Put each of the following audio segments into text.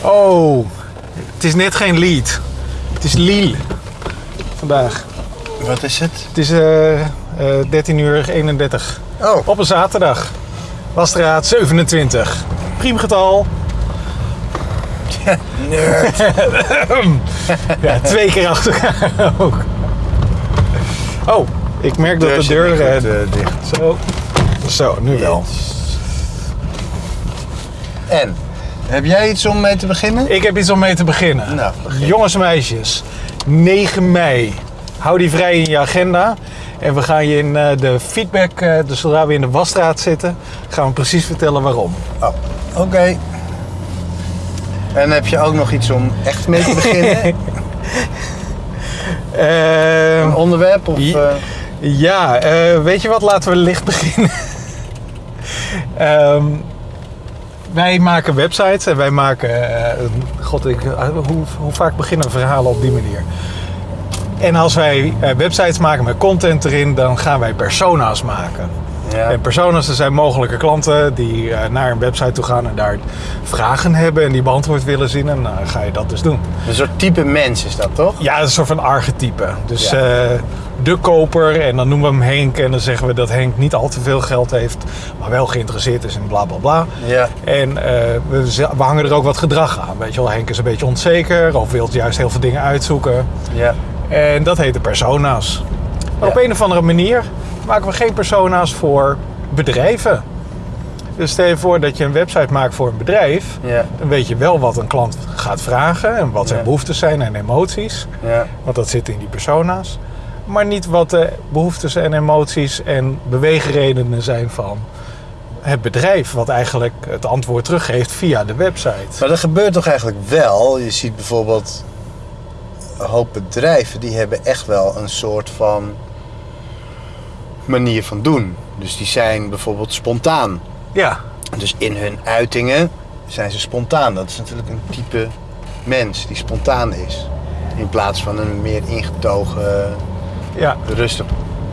Oh, het is net geen lied. Het is Lille vandaag. Wat is het? Het is eh eh 13 uur 31 Oh, op een zaterdag. Wasstraat 27. Priemgetal. nerd. Ja, twee keer achter elkaar ook. Oh, ik merk dat de deur... eh, eh, dicht. zo, zo, nu wel. En, heb jij iets om mee te beginnen? Ik heb iets om mee te beginnen. Nou, begin. Jongens en meisjes, 9 mei. Hou die vrij in je agenda. En we gaan je in eh, de feedback, eh, dus zodra we in de wasstraat zitten, gaan we precies vertellen waarom. Oh, oké. En heb je ook nog iets om echt mee te beginnen? Een onderwerp? Of, Ja. eh, ja, weet je wat? Laten we licht beginnen. Ehm, wij maken websites en wij maken. eh, God, ik, eh, hoe, hoe vaak beginnen verhalen op die manier? En als wij eh, websites maken met content erin, dan gaan wij persona's maken. ja. En personas, dat zijn mogelijke klanten die naar een website toe gaan en daar vragen hebben en die beantwoord willen zien. En dan ga je dat dus doen. Een soort type mens is dat, toch? Ja, een soort van archetype. Dus Ja. De koper, en dan noemen we hem Henk. En dan zeggen we dat Henk niet al te veel geld heeft, maar wel geïnteresseerd is in bla bla bla. Ja. En eh, we, we hangen er ook wat gedrag aan. Weet je wel, Henk is een beetje onzeker of wil juist heel veel dingen uitzoeken. Ja. En dat heet de persona's. Maar Ja. op een of andere manier maken we geen persona's voor bedrijven. Dus stel je voor dat je een website maakt voor een bedrijf. Ja. Dan weet je wel wat een klant gaat vragen en wat zijn Ja. behoeftes zijn en emoties. Ja. Want dat zit in die persona's. Maar niet wat de behoeftes en emoties en beweegredenen zijn van het bedrijf. Wat eigenlijk het antwoord teruggeeft via de website. Maar dat gebeurt toch eigenlijk wel? Je ziet bijvoorbeeld een hoop bedrijven die hebben echt wel een soort van manier van doen. Dus die zijn bijvoorbeeld spontaan. Ja, Dus in hun uitingen zijn ze spontaan. Dat is natuurlijk een type mens die spontaan is. In plaats van een meer ingetogen, ja. rustig.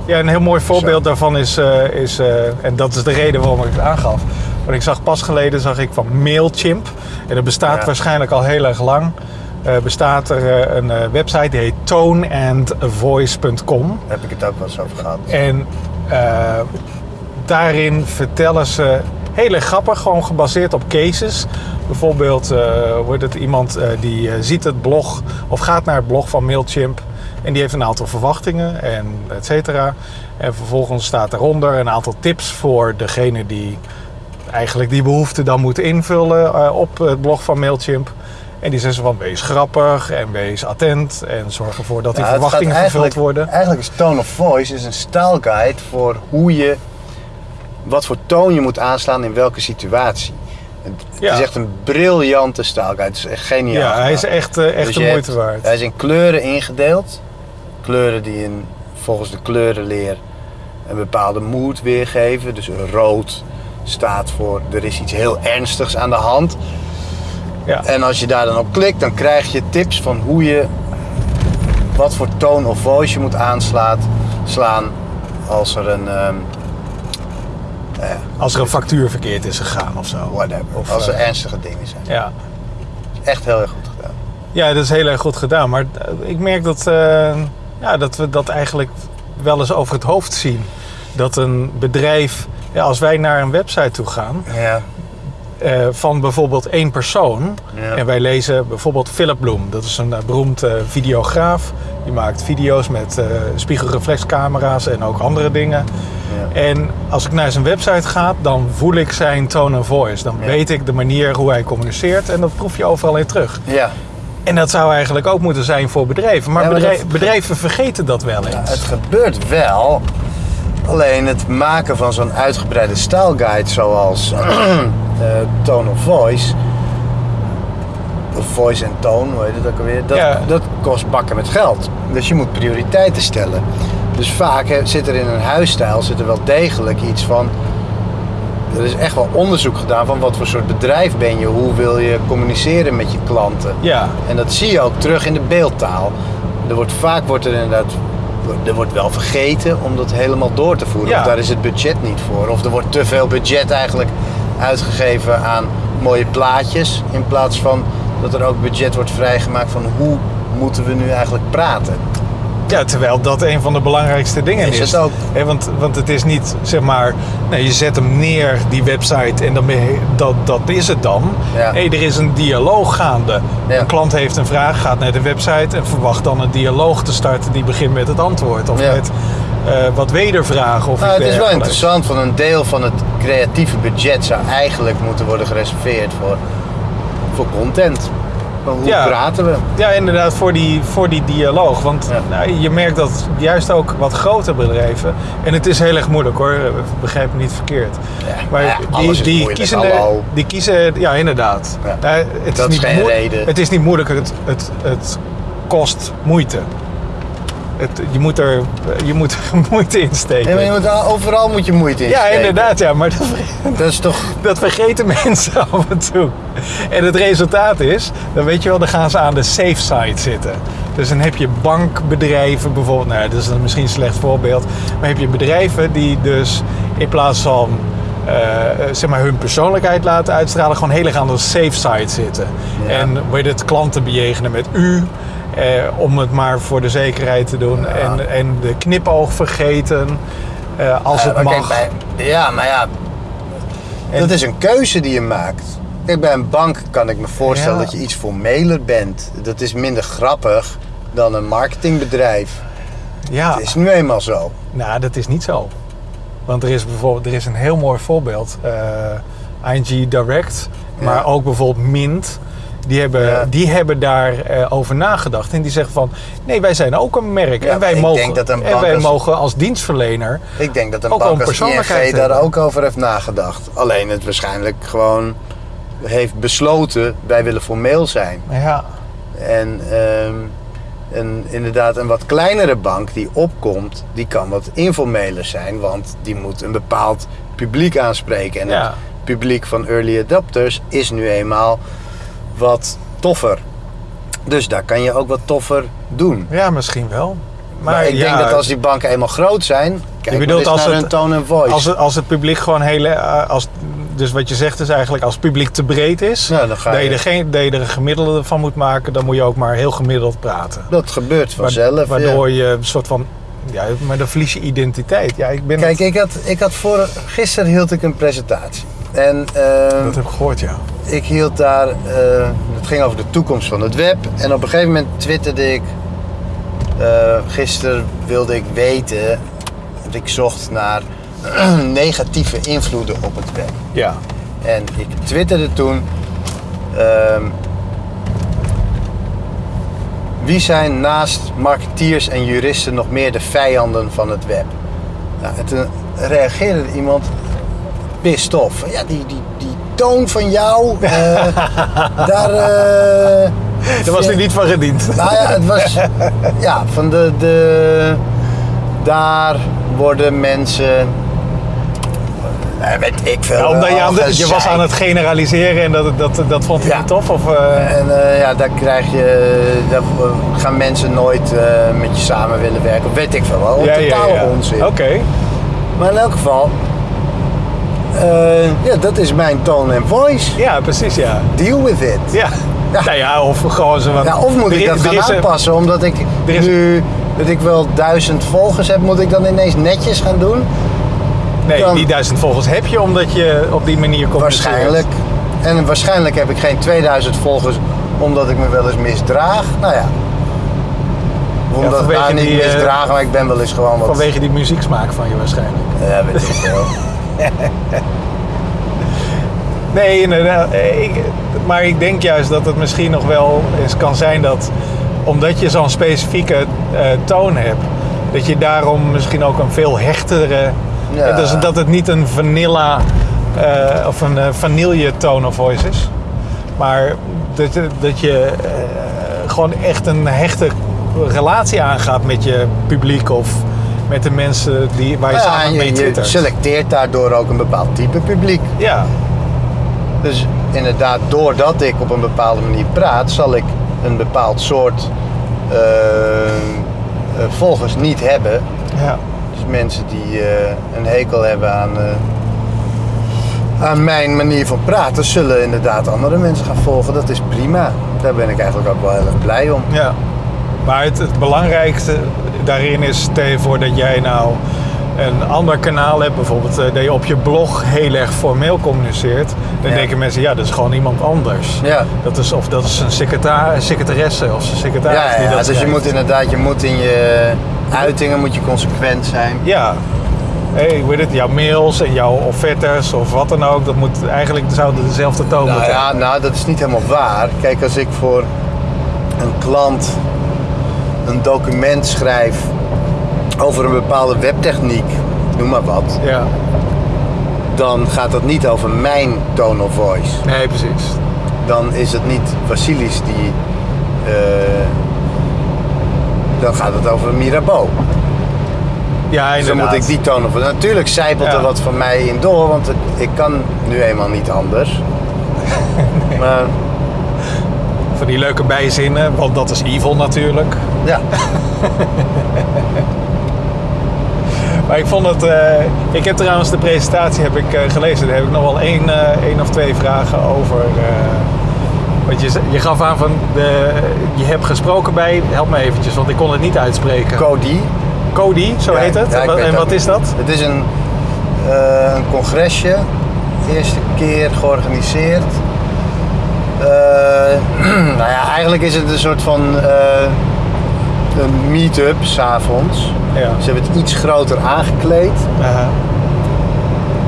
ja een heel mooi voorbeeld Zo. daarvan is, eh, is eh, en dat is de reden waarom ik het aangaf. Want ik zag pas geleden zag ik van Mailchimp. En dat bestaat Ja. waarschijnlijk al heel erg lang. Eh, bestaat er een website die heet toneandvoice.com. Daar heb ik het ook wel eens over gehad. En daarin vertellen ze heel erg grappig, gewoon gebaseerd op cases. Bijvoorbeeld wordt het iemand die ziet het blog of gaat naar het blog van Mailchimp en die heeft een aantal verwachtingen en et cetera. En vervolgens staat daaronder een aantal tips voor degene die eigenlijk die behoefte dan moet invullen eh, op het blog van Mailchimp. En die zeggen van wees grappig en wees attent en zorg ervoor dat die Nou, verwachtingen vervuld worden. Eigenlijk is Tone of Voice is een stijlguide voor hoe je, wat voor toon je moet aanslaan in welke situatie. Het, Ja. is echt een briljante stijlguide. Het is echt geniaal. Ja, hij is echt, eh, echt Dus de moeite hebt- waard. Hij is in kleuren ingedeeld. Kleuren die in, volgens de kleurenleer een bepaalde mood weergeven. Dus rood staat voor er is iets heel ernstigs aan de hand. Ja. En als je daar dan op klikt, dan krijg je tips van hoe je, wat voor tone of voice je moet aanslaan slaan als er een, ehm, Als er een factuur verkeerd is gegaan of zo. whatever, Of, als er eh, ernstige dingen zijn. Ja. Echt heel erg goed gedaan. ja, dat is heel erg goed gedaan. Maar eh, ik merk dat, eh, ja, dat we dat eigenlijk wel eens over het hoofd zien. Dat een bedrijf, ja, als wij naar een website toe gaan, Ja, eh, van bijvoorbeeld één persoon. Ja. En wij lezen bijvoorbeeld Philip Bloem. Dat is een eh, beroemd eh, videograaf. Die maakt video's met spiegelreflexcamera's en ook andere dingen. ja. En als ik naar zijn website ga, dan voel ik zijn tone of voice. Dan Ja. weet ik de manier hoe hij communiceert en dat proef je overal in terug. Ja. En dat zou eigenlijk ook moeten zijn voor bedrijven. Maar, Ja, maar bedrijf- dat- bedrijven vergeten dat wel eens. Het gebeurt wel. Alleen het maken van zo'n uitgebreide stijlguide zoals eh, Tone of Voice. Of Voice en Tone, hoe heet het ook alweer? Dat, Ja. dat kost bakken met geld. Dus je moet prioriteiten stellen. Dus vaak zit er in een huisstijl zit er wel degelijk iets van. Er is echt wel onderzoek gedaan van wat voor soort bedrijf ben je, hoe wil je communiceren met je klanten. Ja, En dat zie je ook terug in de beeldtaal. Er wordt, vaak wordt er inderdaad er wordt wel vergeten om dat helemaal door te voeren. Ja. Of daar is het budget niet voor. Of er wordt te veel budget eigenlijk uitgegeven aan mooie plaatjes. In plaats van dat er ook budget wordt vrijgemaakt van hoe moeten we nu eigenlijk praten. Ja, terwijl dat een van de belangrijkste dingen is. Is het ook. Hè, want, want het is niet, zeg maar, nee, je zet hem neer, die website, en dan ben je, dat, dat is het dan. Ja. Nee, er is een dialoog gaande. Ja. Een klant heeft een vraag, gaat naar de website en verwacht dan een dialoog te starten die begint met het antwoord. Of Ja. met eh, wat wedervragen. Of Nou, het is wel interessant, van een deel van het creatieve budget zou eigenlijk moeten worden gereserveerd voor, voor content. Maar hoe Ja. praten we? Ja, inderdaad, voor die, voor die dialoog. Want Ja. nou, je merkt dat juist ook wat grotere bedrijven... En het is heel erg moeilijk hoor, begrijp me niet verkeerd. Ja, Maar die, die, kiezen, hallo. die kiezen... Ja, inderdaad. Ja. Nou, het Dat is niet geen reden. Het is niet moeilijk, het, het, het kost moeite. Het, je, moet er, je moet er moeite in steken. Je moet, al- overal moet je moeite in ja, steken. inderdaad, ja, maar dat, Dat is toch... dat vergeten mensen af en toe. En het resultaat is, dan weet je wel, dan gaan ze aan de safe side zitten. Dus dan heb je bankbedrijven bijvoorbeeld, nou dat is dan misschien een slecht voorbeeld. Maar heb je bedrijven die dus in plaats van eh, zeg maar hun persoonlijkheid laten uitstralen, gewoon heel erg aan de safe side zitten. Ja. En je het klanten bejegenen met u, eh, om het maar voor de zekerheid te doen. Ja. En, en de knipoog vergeten, eh, als het mag. kijk, bij- ja, maar ja, En- dat is een keuze die je maakt. Kijk, bij een bank kan ik me voorstellen dat je iets formeler bent. Dat is minder grappig dan een marketingbedrijf. ja. Het is nu eenmaal zo. Nou, dat is niet zo. Want er is bijvoorbeeld er is een heel mooi voorbeeld. eh, ING Direct, maar Ja. ook bijvoorbeeld Mint. Die hebben, Ja. die hebben daarover over nagedacht. En die zeggen van, nee, wij zijn ook een merk. Ja, en wij, mogen, denk dat een en wij als- mogen als dienstverlener... Ik denk dat een Ook bank een als persoonlijkheid ING daar ook over heeft nagedacht. Alleen het waarschijnlijk gewoon heeft besloten, wij willen formeel zijn. Ja, En, ehm, en inderdaad, een wat kleinere bank die opkomt, die kan wat informeler zijn, want die moet een bepaald publiek aanspreken. En Ja. het publiek van early adopters is nu eenmaal wat toffer. Dus daar kan je ook wat toffer doen. ja misschien wel. Maar, Maar, ik ja, denk dat als die banken eenmaal groot zijn, kijk bedoelt maar eens als naar het- hun tone en voice. Als het, als het publiek gewoon heel... eh, Als, dus wat je zegt is eigenlijk, als het publiek te breed is... Nou, dan ga dat, je je- er geen, dat je er een gemiddelde van moet maken... dan moet je ook maar heel gemiddeld praten. Dat gebeurt vanzelf. Waardoor ja. je een soort van. Ja, maar dan verlies je identiteit. Ja, ik ben. Kijk, het- ik had, ik had voor, gisteren hield ik een presentatie. En ehm, dat heb ik gehoord, ja. ik hield daar, eh, het ging over de toekomst van het web. En op een gegeven moment twitterde ik, eh, gisteren wilde ik weten, want ik zocht naar negatieve invloeden op het web. Ja. En ik twitterde toen, ehm, wie zijn naast marketeers en juristen nog meer de vijanden van het web? Nou, en toen reageerde iemand pissed off. Ja, die, die, die toon van jou, eh, daar... eh, Daar was hij niet van gediend. nou ja, het was. Ja, van de. de daar worden mensen. eh, weet ik veel. Ja, omdat je, aan de- al je was aan het generaliseren en dat, dat, dat vond hij Ja. niet tof? Of, En ja, daar krijg je. Daar gaan mensen nooit met je samen willen werken. Weet ik veel wel. ja, Totale onzin. Oké. Maar in elk geval. Eh, ja, dat is mijn tone en voice. Ja, precies, ja. Deal with it. Ja. Ja. Nou ja, of gewoon zo wat. Ja, of moet ik dat gaan is aanpassen? Omdat ik is- nu dat ik wel duizend volgers heb, moet ik dan ineens netjes gaan doen? Nee, dan- die duizend volgers heb je omdat je op die manier communiceert. Waarschijnlijk. En waarschijnlijk heb ik geen 2000 volgers omdat ik me wel eens misdraag. Nou ja. Omdat ik vanwege nou niet die, eh, misdragen, maar ik ben wel eens gewoon wat... Vanwege die muzieksmaak van je waarschijnlijk. Ja, weet ik veel. Nee, inderdaad. Eh, Ik, maar ik denk juist dat het misschien nog wel eens kan zijn dat omdat je zo'n specifieke eh, toon hebt, dat je daarom misschien ook een veel hechtere. Ja. eh, Dus dat het niet een vanilla of een eh, vanille tone of voice is. Maar dat, je- dat je gewoon echt een hechte relatie aangaat met je publiek of met de mensen die, waar je Ja, samen mee je, je selecteert daardoor ook een bepaald type publiek. Ja, Dus inderdaad, doordat ik op een bepaalde manier praat, zal ik een bepaald soort eh, eh, volgers niet hebben. ja. Dus mensen die eh, een hekel hebben aan, aan mijn manier van praten, zullen inderdaad andere mensen gaan volgen. Dat is prima. Daar ben ik eigenlijk ook wel heel erg blij om. Ja. Maar het, het belangrijkste daarin is, stel je voor dat jij nou een ander kanaal hebt, bijvoorbeeld eh, dat je op je blog heel erg formeel communiceert, dan Ja. denken mensen, ja, dat is gewoon iemand anders. Ja. Dat is, of dat is een secreta- secretaresse of een secretaris Ja, die ja, dat dus je moet inderdaad, je moet in je uitingen moet je consequent zijn. Ja. Hey, hoe heet het? Jouw mails en jouw offertes of wat dan ook, dat moet eigenlijk zouden dezelfde toon Nou moeten ja, nou dat is niet helemaal waar. Kijk, als ik voor een klant een document schrijf over een bepaalde webtechniek, noem maar wat, Ja. dan gaat dat niet over mijn tone of voice. Nee, precies. Dan is het niet Vasilis die. eh, dan gaat het over Mirabeau. Ja, Dus dan inderdaad. moet ik die tone of voice. Natuurlijk zijpelt Ja. er wat van mij in door, want ik kan nu eenmaal niet anders. Maar Van die leuke bijzinnen, want dat is evil natuurlijk. Ja, Maar ik vond het. eh, ik heb trouwens de presentatie heb ik, eh, gelezen. Daar heb ik nog wel één, eh, één of twee vragen over. want je, je gaf aan van. De, je hebt gesproken bij. Help me eventjes, want ik kon het niet uitspreken. Cody. Cody, zo Ja, heet het. ja, en wat, en is dat? Het is een, een congresje. Eerste keer georganiseerd. Eh, nou ja, eigenlijk is het een soort van een meet-up s'avonds. Ja. Ze hebben het iets groter aangekleed.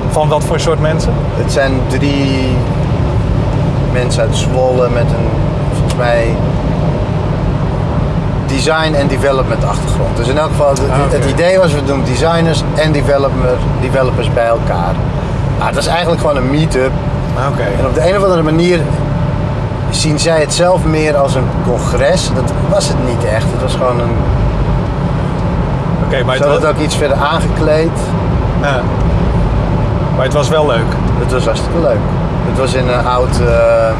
Van wat voor soort mensen? Het zijn drie mensen uit Zwolle met een, volgens mij, design en development achtergrond. Dus in elk geval, het, Ah, het idee was, we doen designers en developer, developers bij elkaar. Nou, het was eigenlijk gewoon een meet-up. Oké. En op de een of andere manier zien zij het zelf meer als een congres. Dat was het niet echt. Het was gewoon een... Oké, maar, Ze het hadden het ook iets verder aangekleed. ja. maar het was wel leuk. Het was hartstikke leuk. Het was in een oud, eh,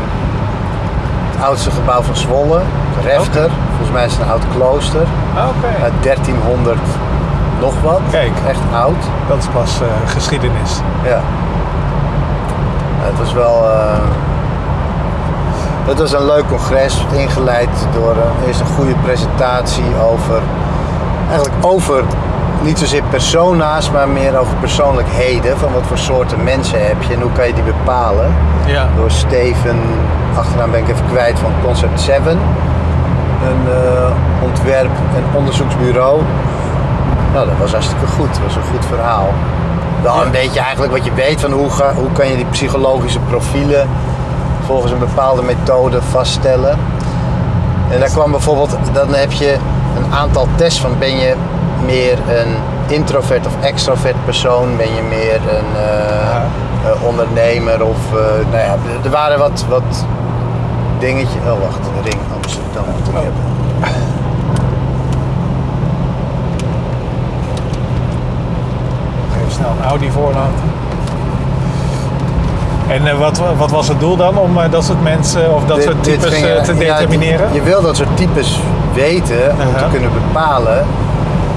het oudste gebouw van Zwolle, Refter. Volgens mij is het een oud klooster Oké. uit 1300 nog wat. Kijk. Echt oud. Dat is pas eh, geschiedenis. Ja. Het was wel. eh, het was een leuk congres, ingeleid door eh, eerst een goede presentatie over. Eigenlijk over niet zozeer persona's, maar meer over persoonlijkheden. Van wat voor soorten mensen heb je en hoe kan je die bepalen. Ja. Door Steven, achternaam ben ik even kwijt, van Concept 7. Een eh, ontwerp- en onderzoeksbureau. Nou, dat was hartstikke goed. Dat was een goed verhaal. Wel een beetje eigenlijk wat je weet van hoe, ga, hoe kan je die psychologische profielen volgens een bepaalde methode vaststellen. En daar kwam bijvoorbeeld, dan heb je een aantal tests van ben je meer een introvert of extrovert persoon, ben je meer een eh, eh, ondernemer of eh, nou ja, er waren wat, wat dingetjes. Oh wacht, de ring Amsterdam moet ik Oh. hebben. Even snel een Audi voorlaten. En eh, wat, wat was het doel dan om eh, dat soort mensen of dat Dit- soort types eh, te ja, determineren? je wil dat soort types weten om te Aha. kunnen bepalen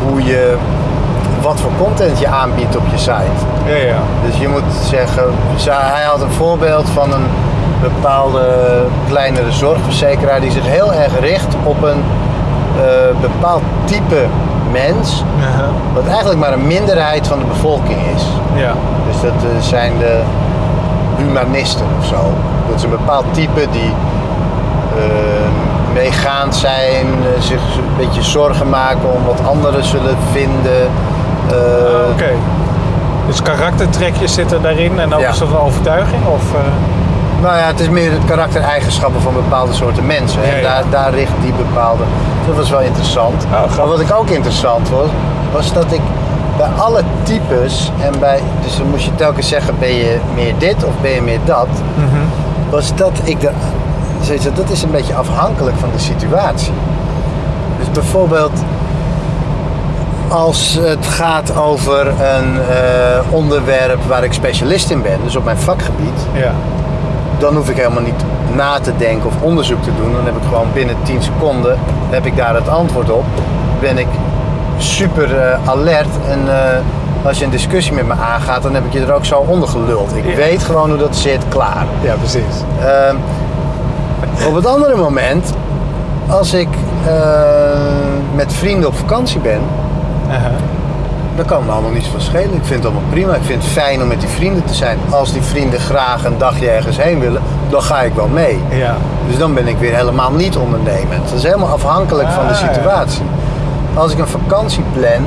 hoe je, wat voor content je aanbiedt op je site. Ja, ja. Dus je moet zeggen, hij had een voorbeeld van een bepaalde kleinere zorgverzekeraar die zich heel erg richt op een bepaald type mens, Aha. wat eigenlijk maar een minderheid van de bevolking is. Ja. Dus dat zijn de humanisten of zo. Dat is een bepaald type die eh, meegaand zijn, eh, zich een beetje zorgen maken om wat anderen zullen vinden. Eh, Ah, Oké. Dus karaktertrekjes zitten daarin en ook Ja. een soort van overtuiging? Of, eh, Nou ja, het is meer het karaktereigenschappen van bepaalde soorten mensen. En ja. daar, daar richt die bepaalde. Dat was wel interessant. Oh, maar wat ik ook interessant was, was dat ik bij alle types en bij. Dus dan moest je telkens zeggen: ben je meer dit of ben je meer dat? mhm. Was dat ik de. zoiets Dat is een beetje afhankelijk van de situatie. Dus bijvoorbeeld. Als het gaat over een eh, onderwerp waar ik specialist in ben, dus op mijn vakgebied, Ja. dan hoef ik helemaal niet na te denken of onderzoek te doen. Dan heb ik gewoon binnen 10 seconden heb ik daar het antwoord op. Ben ik super eh, alert en eh, Als je een discussie met me aangaat, dan heb ik je er ook zo onder geluld. Ik Ja. weet gewoon hoe dat zit, klaar. Ja, precies. Ehm, op het andere moment, als ik eh, met vrienden op vakantie ben, dan kan me allemaal niets van schelen. Ik vind het allemaal prima. Ik vind het fijn om met die vrienden te zijn. Als die vrienden graag een dagje ergens heen willen, dan ga ik wel mee. Ja. Dus dan ben ik weer helemaal niet ondernemend. Dat is helemaal afhankelijk van de Ah, ja. Als ik een vakantie plan,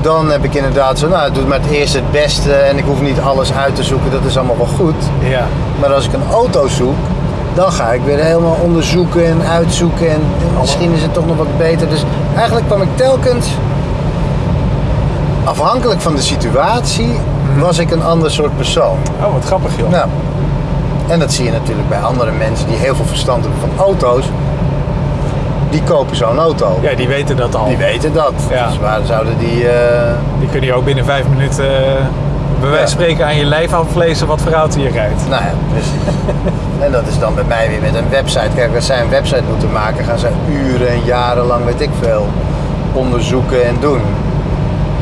dan heb ik inderdaad zo, nou, doe maar het eerste het beste en ik hoef niet alles uit te zoeken, dat is allemaal wel goed. Ja. Maar als ik een auto zoek, dan ga ik weer helemaal onderzoeken en uitzoeken en misschien is het toch nog wat beter. Dus eigenlijk kwam ik telkens, afhankelijk van de situatie, was ik een ander soort persoon. Oh, wat grappig joh. Nou, en dat zie je natuurlijk bij andere mensen die heel veel verstand hebben van auto's. Die kopen zo'n auto. Ja, die weten dat al. Die weten dat. Ja. Dus waar zouden die... eh, Die kunnen je ook binnen vijf minuten eh, bij wijze van spreken aan je lijf aflezen wat voor auto je rijdt. nou ja, precies. en dat is dan bij mij weer met een website. Kijk, als zij een website moeten maken, gaan ze uren en jarenlang, weet ik veel, onderzoeken en doen.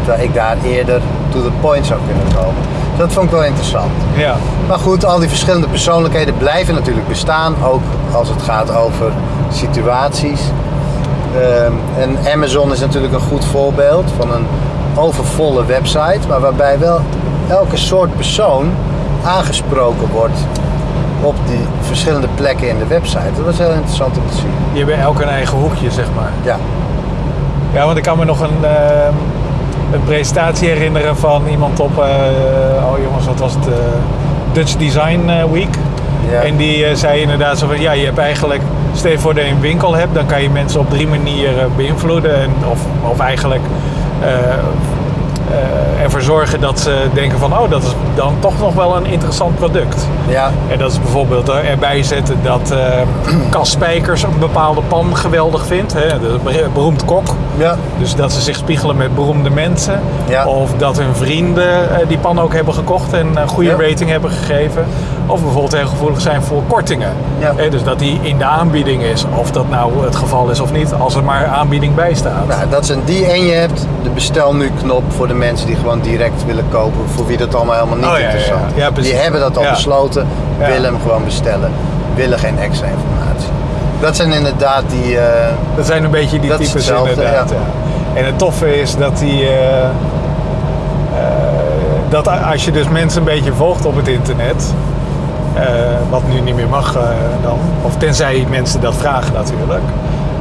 Terwijl ik daar eerder to the point zou kunnen komen. Dus dat vond ik wel interessant. Ja. Maar goed, al die verschillende persoonlijkheden blijven natuurlijk bestaan, ook als het gaat over situaties. Ehm, en Amazon is natuurlijk een goed voorbeeld van een overvolle website, maar waarbij wel elke soort persoon aangesproken wordt op die verschillende plekken in de website. Dat was heel interessant om te zien. Je hebt bij elk een eigen hoekje, zeg maar. Ja, Ja, want ik kan me nog een, ehm, een presentatie herinneren van iemand op, eh, oh jongens, wat was het? eh, Dutch Design eh, Week. ja. En die zei inderdaad zo van, ja, je hebt eigenlijk, stel je voor dat je een winkel hebt, dan kan je mensen op drie manieren beïnvloeden. En, of, of eigenlijk eh, eh, ervoor zorgen dat ze denken van, oh, dat is dan toch nog wel een interessant product. ja, En dat is bijvoorbeeld erbij zetten dat Cas Spijkers een bepaalde pan geweldig vindt. Hè? De ber- beroemd kok. ja, Dus dat ze zich spiegelen met beroemde mensen. Ja. Of dat hun vrienden die pan ook hebben gekocht en een goede Ja. rating hebben gegeven. Of bijvoorbeeld heel gevoelig zijn voor kortingen. Ja. Dus dat die in de aanbieding is. Of dat nou het geval is of niet, als er maar aanbieding bij staat. Nou, dat zijn die en je hebt de bestel nu knop voor de mensen die gewoon direct willen kopen, voor wie dat allemaal helemaal niet Oh, ja, interessant is. Ja, die hebben dat al besloten, willen hem gewoon bestellen, willen geen extra informatie. Dat zijn inderdaad die. eh, Dat zijn een beetje die types inderdaad. En het toffe is dat die... eh, eh, dat als je dus mensen een beetje volgt op het internet... eh, wat nu niet meer mag eh, dan... Of tenzij mensen dat vragen natuurlijk...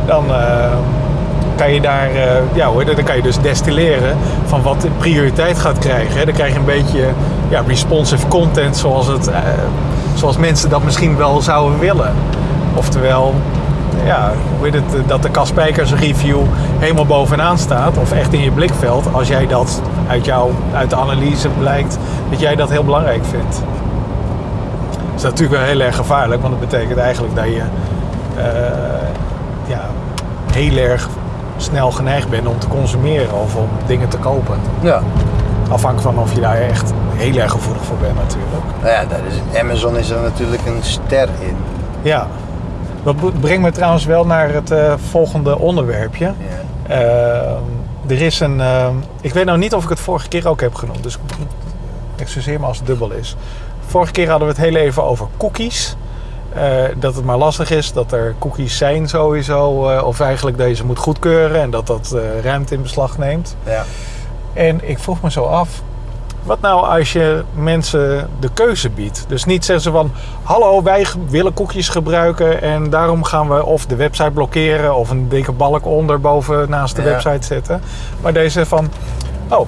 Dan eh, kan je daar... ja hoor, dan kan je dus destilleren van wat prioriteit gaat krijgen. Dan krijg je een beetje ja, responsive content zoals, het, zoals mensen dat misschien wel zouden willen. Oftewel, ja, hoe het, dat de Kaspijkers review helemaal bovenaan staat, of echt in je blikveld, als jij dat uit, jou, uit de analyse blijkt, dat jij dat heel belangrijk vindt. Dat is natuurlijk wel heel erg gevaarlijk, want dat betekent eigenlijk dat je eh, ja, heel erg snel geneigd bent om te consumeren of om dingen te kopen. ja. Afhankelijk van of je daar echt heel erg gevoelig voor bent natuurlijk. Nou ja, daar is, Amazon is er natuurlijk een ster in. Ja. Dat brengt me trouwens wel naar het eh, volgende onderwerpje. Ja. Uh, er is een. Uh, ik weet nou niet of ik het vorige keer ook heb genoemd, dus excuseer me als het dubbel is. Vorige keer hadden we het heel even over cookies. Uh, dat het maar lastig is dat er cookies zijn sowieso, uh, of eigenlijk dat je ze moet goedkeuren en dat dat uh, ruimte in beslag neemt. Ja. En ik vroeg me zo af, wat nou als je mensen de keuze biedt? Dus niet zeggen ze van, hallo, wij willen koekjes gebruiken en daarom gaan we of de website blokkeren of een dikke balk onder boven naast de ja. website zetten. Maar deze van, oh,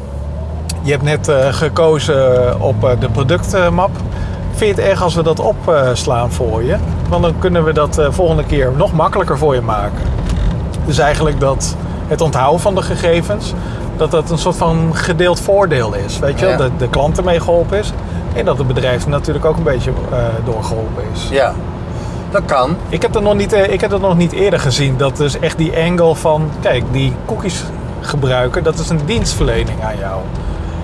je hebt net uh, gekozen op uh, de productmap. Vind je het erg als we dat opslaan voor je? Want dan kunnen we dat uh, volgende keer nog makkelijker voor je maken. Dus eigenlijk dat het onthouden van de gegevens, dat dat een soort van gedeeld voordeel is. Weet je, ja. dat de klant ermee geholpen is en dat het bedrijf natuurlijk ook een beetje uh, doorgeholpen is. Ja, dat kan. Ik heb, dat nog niet, ik heb dat nog niet eerder gezien. Dat dus echt die angle van, kijk, die cookies gebruiken, dat is een dienstverlening aan jou.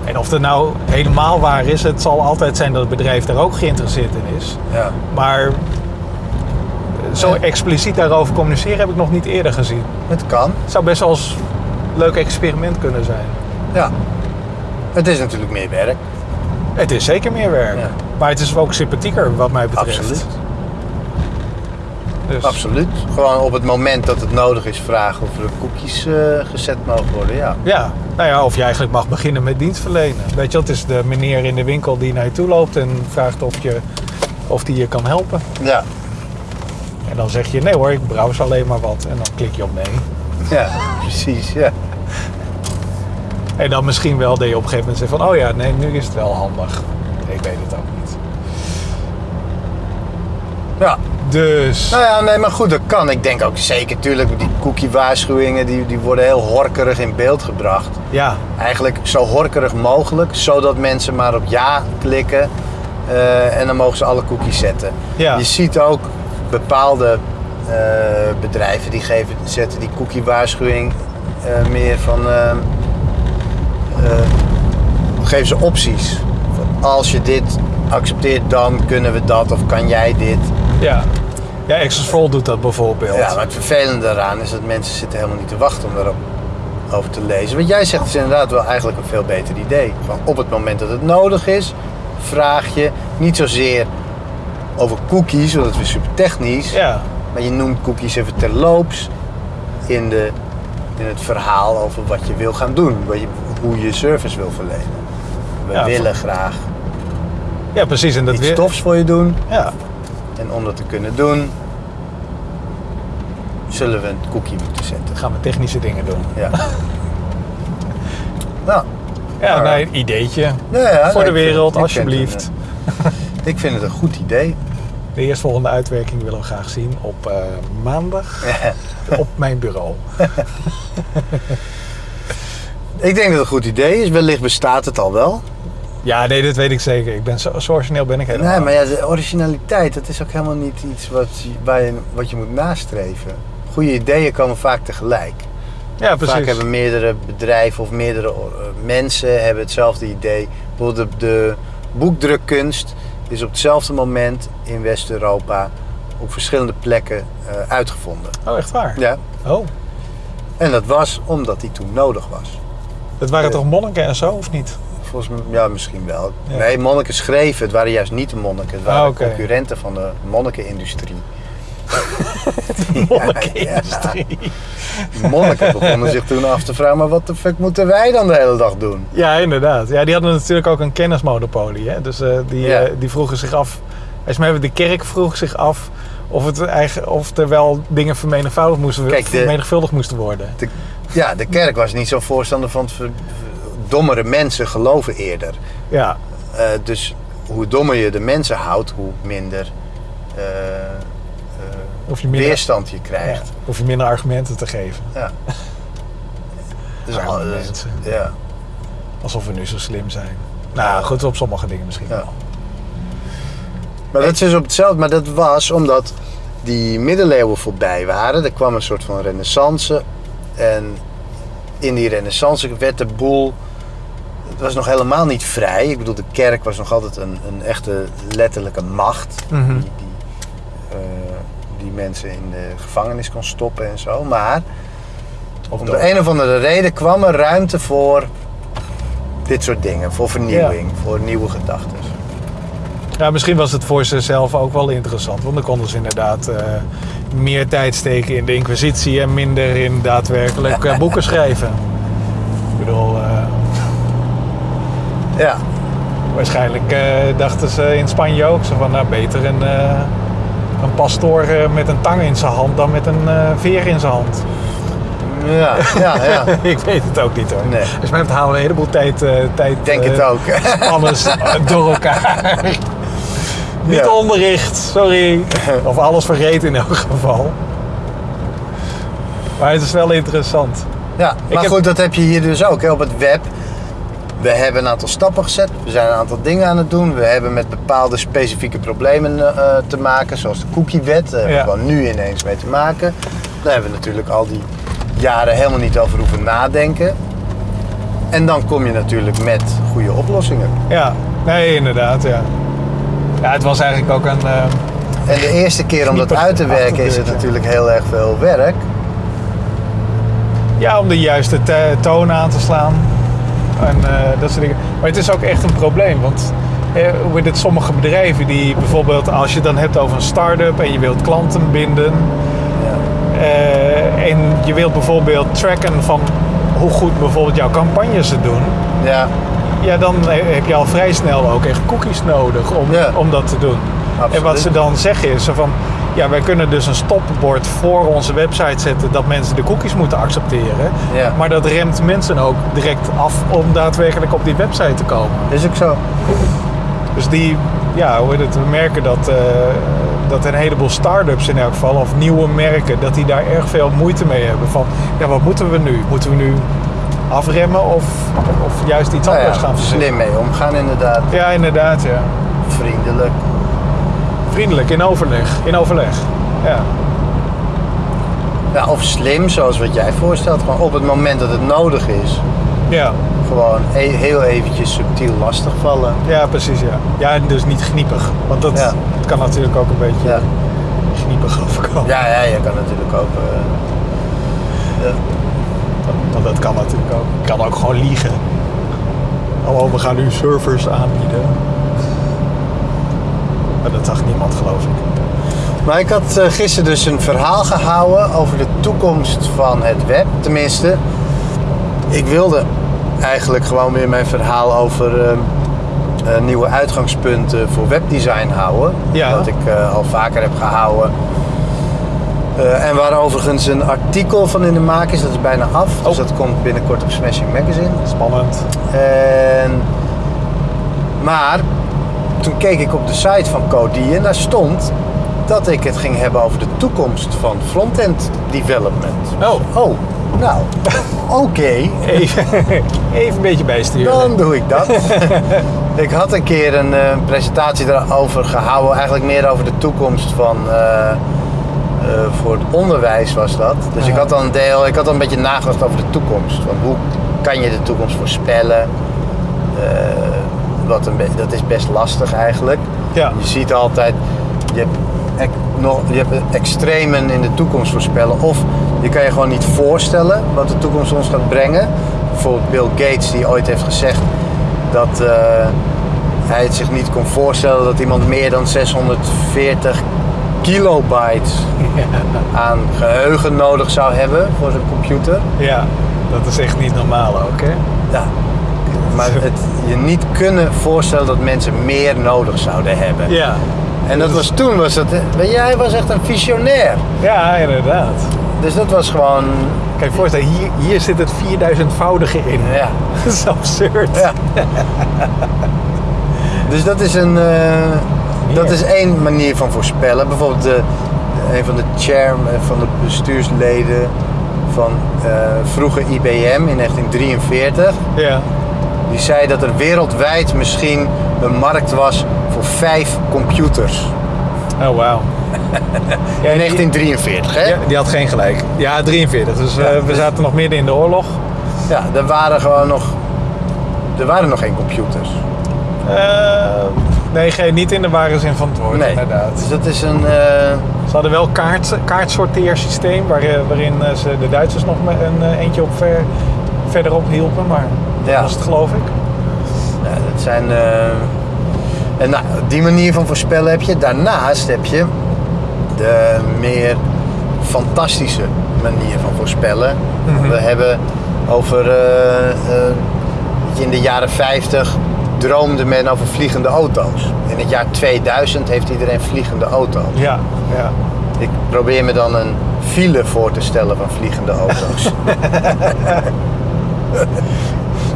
En of dat nou helemaal waar is, het zal altijd zijn dat het bedrijf daar ook geïnteresseerd in is. Ja. Maar zo expliciet daarover communiceren heb ik nog niet eerder gezien. Het kan. Het zou best wel eens een leuk experiment kunnen zijn. Ja. Het is natuurlijk meer werk. Het is zeker meer werk. Ja. Maar het is ook sympathieker wat mij betreft. Absoluut. Dus, Absoluut. Gewoon op het moment dat het nodig is vragen of er cookies eh, gezet mogen worden. Ja. Ja, nou ja, of je eigenlijk mag beginnen met dienstverlenen. Weet je, het is de meneer in de winkel die naar je toe loopt en vraagt of, je, of die je kan helpen. Ja. En dan zeg je, nee hoor, ik browse alleen maar wat. En dan klik je op nee. Ja, precies. Ja. En dan misschien wel dat je op een gegeven moment zegt van, oh ja, nee, nu is het wel handig. Ik weet het ook niet. ja. Dus, Nou ja, nee, maar goed, dat kan. Ik denk ook zeker, tuurlijk, die cookie-waarschuwingen die, die worden heel horkerig in beeld gebracht. ja, Eigenlijk zo horkerig mogelijk, zodat mensen maar op ja klikken. eh, en dan mogen ze alle cookies zetten. Ja. Je ziet ook bepaalde eh, bedrijven die geven, zetten die cookie-waarschuwing eh, meer van. geven ze opties. Als je dit accepteert, dan kunnen we dat of kan jij dit. ja. Ja, All doet dat bijvoorbeeld. Ja, maar het vervelende daaraan is dat mensen zitten helemaal niet te wachten om daarop over te lezen. Wat jij zegt is inderdaad wel eigenlijk een veel beter idee. Van op het moment dat het nodig is, vraag je niet zozeer over cookies, want dat is weer super technisch. Ja, Maar je noemt cookies even terloops in, de, in het verhaal over wat je wil gaan doen. Wat je, hoe je service wil verlenen. We Ja, willen graag ja precies. En dat iets weer... tofs voor je doen. Ja, En om dat te kunnen doen, zullen we een cookie moeten zetten. dan gaan we technische dingen doen. Ja. nou, Ja, een ideetje. ja, ja, Voor de wereld, ik vind alsjeblieft. het eh, ik vind het een goed idee. De eerstvolgende uitwerking willen we graag zien op eh, maandag op mijn bureau. ik denk dat het een goed idee is. Wellicht bestaat het al wel. Ja, nee, dat weet ik zeker. Ik ben zo, zo origineel ben ik helemaal. Nee, maar ja, de originaliteit, dat is ook helemaal niet iets wat, je- waar je, wat je moet nastreven. Goede ideeën komen vaak tegelijk. ja, precies. Vaak hebben meerdere bedrijven of meerdere eh, mensen hebben hetzelfde idee. Bijvoorbeeld de, de boekdrukkunst is op hetzelfde moment in West-Europa op verschillende plekken eh, uitgevonden. Oh, echt waar? Ja. Oh, En dat was omdat die toen nodig was. dat waren toch monniken en zo, of niet? Volgens mij, ja, misschien wel. Ja. Nee, monniken schreven. Het waren juist niet de monniken. Het waren Ah, oké. concurrenten van de monnikenindustrie. Monnikenindustrie. Die monniken begonnen zich toen af te vragen, maar wat de fuck moeten wij dan de hele dag doen? Ja, inderdaad. Ja, die hadden natuurlijk ook een kennismonopolie. Hè? Dus eh, die, Ja. eh, die vroegen zich af... Even de kerk vroeg zich af of, het eigen, of er wel dingen vermenigvuldigd moesten, Kijk, de- vermenigvuldigd moesten worden. De, ja, de kerk was niet zo voorstander van het ver- dommere mensen geloven eerder. Ja, Eh, dus hoe dommer je de mensen houdt, hoe minder eh, eh, of je minder, weerstand je ja, krijgt. of je minder argumenten te geven. Ja. Dus al- dus- mensen. ja. Alsof we nu zo slim zijn. Nou, goed, op sommige dingen misschien Ja. wel. Maar dat is dus op hetzelfde. Maar dat was omdat die middeleeuwen voorbij waren. Er kwam een soort van renaissance. En in die renaissance werd de boel... Het was nog helemaal niet vrij. Ik bedoel, de kerk was nog altijd een, een echte letterlijke macht. Mhm. Die, die, eh, die mensen in de gevangenis kon stoppen en zo. Maar Of om de een of andere reden kwam er ruimte voor dit soort dingen. Voor vernieuwing, voor nieuwe gedachten. Ja, misschien was het voor zichzelf ook wel interessant. Want dan konden ze inderdaad eh, meer tijd steken in de inquisitie en minder in daadwerkelijk eh, boeken schrijven. Ik bedoel, Ja, waarschijnlijk eh, dachten ze in Spanje ook zo van, nou beter een, eh, een pastoor eh, met een tang in zijn hand dan met een veer in zijn hand. ja, ja. ja. Ik weet het ook niet hoor. Nee. Dus mij halen we een heleboel tijd, tijd denk het ook. alles door elkaar. Niet Ja. onderricht, sorry. Of alles vergeten in elk geval. Maar het is wel interessant. Ja, maar goed, dat heb je hier dus ook hè, op het web. We hebben een aantal stappen gezet. We zijn een aantal dingen aan het doen. We hebben met bepaalde specifieke problemen eh, te maken, zoals de cookiewet. Daar hebben we nu ineens mee te maken. Daar hebben we natuurlijk al die jaren helemaal niet over hoeven nadenken. En dan kom je natuurlijk met goede oplossingen. Ja, nee, inderdaad, ja. Ja, het was eigenlijk ook een... eh, En de eerste keer om dat uit te werken is het natuurlijk heel erg veel werk. ja, om de juiste te- toon aan te slaan. En eh, dat soort dingen. Maar het is ook echt een probleem. Want eh, hoe het, sommige bedrijven die bijvoorbeeld, als je het dan hebt over een start-up en je wilt klanten binden. Ja. eh, en je wilt bijvoorbeeld tracken van hoe goed bijvoorbeeld jouw campagnes het doen. ja, Ja, dan heb je al vrij snel ook echt cookies nodig om, Ja. om dat te doen. Absoluut. En wat ze dan zeggen is van, ja, wij kunnen dus een stopbord voor onze website zetten dat mensen de cookies moeten accepteren. Ja. Maar dat remt mensen ook direct af om daadwerkelijk op die website te komen. is ook zo. Dus die, ja, hoe heet het, we merken dat, eh, dat een heleboel start-ups in elk geval, of nieuwe merken, dat die daar erg veel moeite mee hebben. Van, ja, wat moeten we nu? Moeten we nu afremmen of, of juist iets Nou anders ja, gaan verzinnen? slim mee omgaan inderdaad. Ja, inderdaad, ja. Vriendelijk. Vriendelijk, in overleg. In overleg. Ja. Ja, of slim, zoals wat jij voorstelt. Gewoon op het moment dat het nodig is. Ja. Gewoon e- heel eventjes subtiel lastigvallen. ja, precies, ja. Ja, en dus niet gniepig. Want dat, Ja. kan natuurlijk ook een beetje Ja, gniepig overkomen. ja, ja je kan natuurlijk ook... eh, ja. Want dat kan natuurlijk ook. Je kan ook gewoon liegen. Oh, we gaan nu servers aanbieden. Maar dat zag niemand, geloof ik. Maar ik had eh, gisteren dus een verhaal gehouden over de toekomst van het web. Tenminste, ik wilde eigenlijk gewoon weer mijn verhaal over eh, eh, nieuwe uitgangspunten voor webdesign houden. Ja. Wat ik eh, al vaker heb gehouden. Eh, en waar overigens een artikel van in de maak is, dat is bijna af. Dus Oh. dat komt binnenkort op Smashing Magazine. Spannend. En, maar toen keek ik op de site van Cody en daar stond dat ik het ging hebben over de toekomst van frontend development. Oh, Oh, nou, oké, even, even een beetje bijsturen. dan doe ik dat. ik had een keer een eh, presentatie daarover gehouden, eigenlijk meer over de toekomst van. eh, eh, voor het onderwijs was dat. Dus ik had dan een deel, ik had dan een beetje nagedacht over de toekomst. Van hoe kan je de toekomst voorspellen? Wat een dat is best lastig eigenlijk. Ja. Je ziet altijd, je hebt, nog, je hebt extremen in de toekomst voorspellen. Of je kan je gewoon niet voorstellen wat de toekomst ons gaat brengen. Bijvoorbeeld Bill Gates die ooit heeft gezegd dat eh, hij het zich niet kon voorstellen dat iemand meer dan 640 kilobyte aan geheugen nodig zou hebben voor zijn computer. Ja, dat is echt niet normaal ook, hè? Ja. Maar het je niet kunnen voorstellen dat mensen meer nodig zouden hebben. Ja. En dat was toen, was dat, weet je, hij was echt een visionair. Ja, inderdaad. Dus dat was gewoon, Kijk, voorstel, hier, hier zit het 4000-voudige in. ja. Dat is absurd. ja. Dus dat is een, eh, dat is één manier van voorspellen. Bijvoorbeeld de, een van de chairman, van de bestuursleden van eh vroeger IBM in 1943. Ja. Die zei dat er wereldwijd misschien een markt was voor vijf computers. Oh, wauw. In 1943, hè? Ja, die had geen gelijk. Ja, 43. Dus eh, we zaten nog midden in de oorlog. Ja, er waren gewoon nog. Er waren nog geen computers. Eh, nee, geen, niet in de ware zin van het woord, Nee. inderdaad. Dus dat is een. eh, Ze hadden wel kaart, kaartsorteersysteem waar, waarin ze de Duitsers nog een eentje op ver, verderop hielpen, maar Ja. was het geloof ik. ja, dat zijn. eh, en nou, die manier van voorspellen heb je. Daarnaast heb je de meer fantastische manier van voorspellen. Mhm. We hebben over. eh, eh, in de jaren 50 droomde men over vliegende auto's. In het jaar 2000 heeft iedereen vliegende auto's. Ja, ja. Ik probeer me dan een file voor te stellen van vliegende auto's.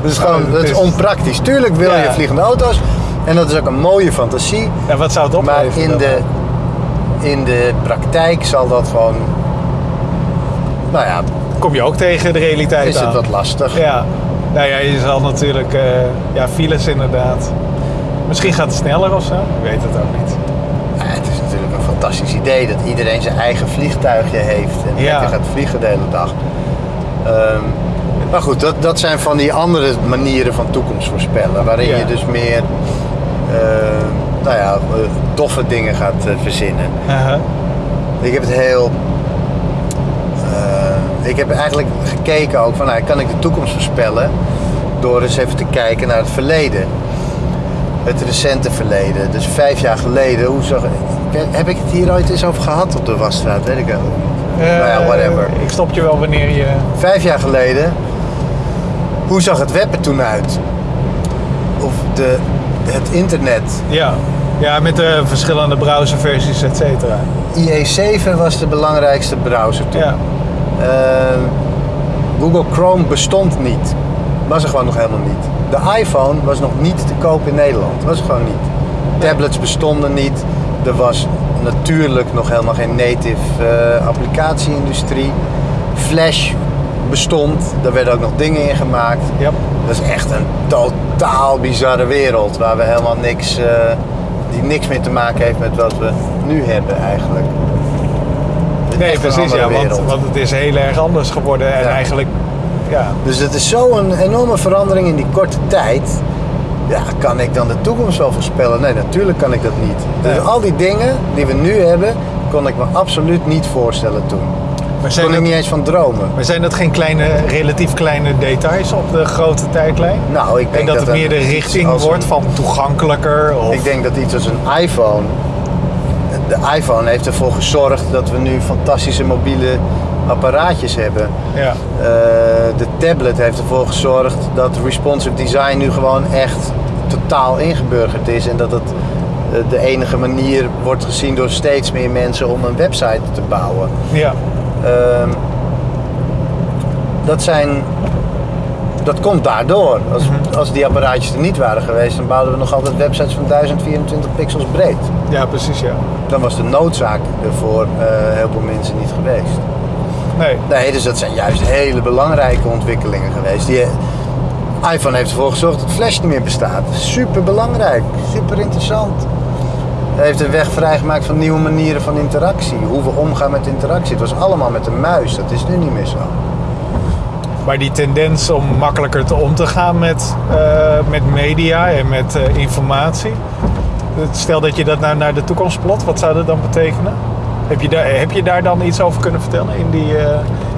dus gewoon, Oh, dat dat is is- onpraktisch. Tuurlijk wil je vliegende auto's en dat is ook een mooie fantasie. En wat zou het Maar opleveren? in dan de, in de praktijk zal dat gewoon. Nou ja, Kom je ook tegen de realiteit is aan. het wat lastig. Ja. Nou ja, je zal natuurlijk... eh, ja, files inderdaad. Misschien gaat het sneller of zo. Ik weet het ook niet. Ja, het is natuurlijk een fantastisch idee dat iedereen zijn eigen vliegtuigje heeft en Ja. gaat vliegen de hele dag. Ehm, maar goed, dat, dat zijn van die andere manieren van toekomst voorspellen, waarin Ja. je dus meer eh, nou ja, eh, toffe dingen gaat eh, verzinnen. Ik heb het heel. ik heb eigenlijk gekeken ook van, nou, kan ik de toekomst voorspellen? door eens even te kijken naar het verleden. Het recente verleden. Dus vijf jaar geleden, hoe zag Heb ik het hier ooit eens over gehad op de Wasstraat? Weet ik wel. nou ja, whatever. Ik stop je wel wanneer je... Vijf jaar geleden, hoe zag het web er toen uit? Of de, het internet. Ja. ja, met de verschillende browserversies, et cetera. IE7 was de belangrijkste browser toen. Ja. Uh, Google Chrome bestond niet. Was er gewoon nog helemaal niet. De iPhone was nog niet te koop in Nederland. Was er gewoon niet. Tablets bestonden niet. Er was natuurlijk nog helemaal geen native uh, applicatie-industrie. Flash bestond. Daar werden ook nog dingen in gemaakt. Yep. Dat is echt een totaal bizarre wereld. Waar we helemaal niks... Uh, die niks meer te maken heeft met wat we nu hebben eigenlijk. Nee, precies ja, want, want, het is heel erg anders geworden en eigenlijk, ja. Dus het is zo'n enorme verandering in die korte tijd. Ja, kan ik dan de toekomst wel voorspellen? Nee, natuurlijk kan ik dat niet. Dus al die dingen die we nu hebben, kon ik me absoluut niet voorstellen toen. Maar zijn kon ik niet eens van dromen. Maar zijn dat geen kleine, relatief kleine details op de grote tijdlijn? Nou, ik denk dat, dat het meer de richting wordt van toegankelijker? Of... Ik denk dat iets als een iPhone de iPhone heeft ervoor gezorgd dat we nu fantastische mobiele apparaatjes hebben. Ja. Uh, de tablet heeft ervoor gezorgd dat responsive design nu gewoon echt totaal ingeburgerd is. En dat het uh, de enige manier wordt gezien door steeds meer mensen om een website te bouwen. Ja. Uh, dat zijn dat komt daardoor. Als, Mhm. als die apparaatjes er niet waren geweest, dan bouwden we nog altijd websites van 1024 pixels breed. Ja, precies, ja. Dan was de noodzaak er voor eh, heel veel mensen niet geweest. Nee. Nee, dus dat zijn juist hele belangrijke ontwikkelingen geweest. Die, iPhone heeft ervoor gezorgd dat Flash niet meer bestaat. Super belangrijk, super interessant. Heeft een weg vrijgemaakt van nieuwe manieren van interactie. Hoe we omgaan met interactie. Het was allemaal met een muis, dat is nu niet meer zo. Maar die tendens om makkelijker te om te gaan met, uh, met media en met uh, informatie. Stel dat je dat nou naar de toekomst plot, wat zou dat dan betekenen? Heb je daar, heb je daar dan iets over kunnen vertellen in, die, uh,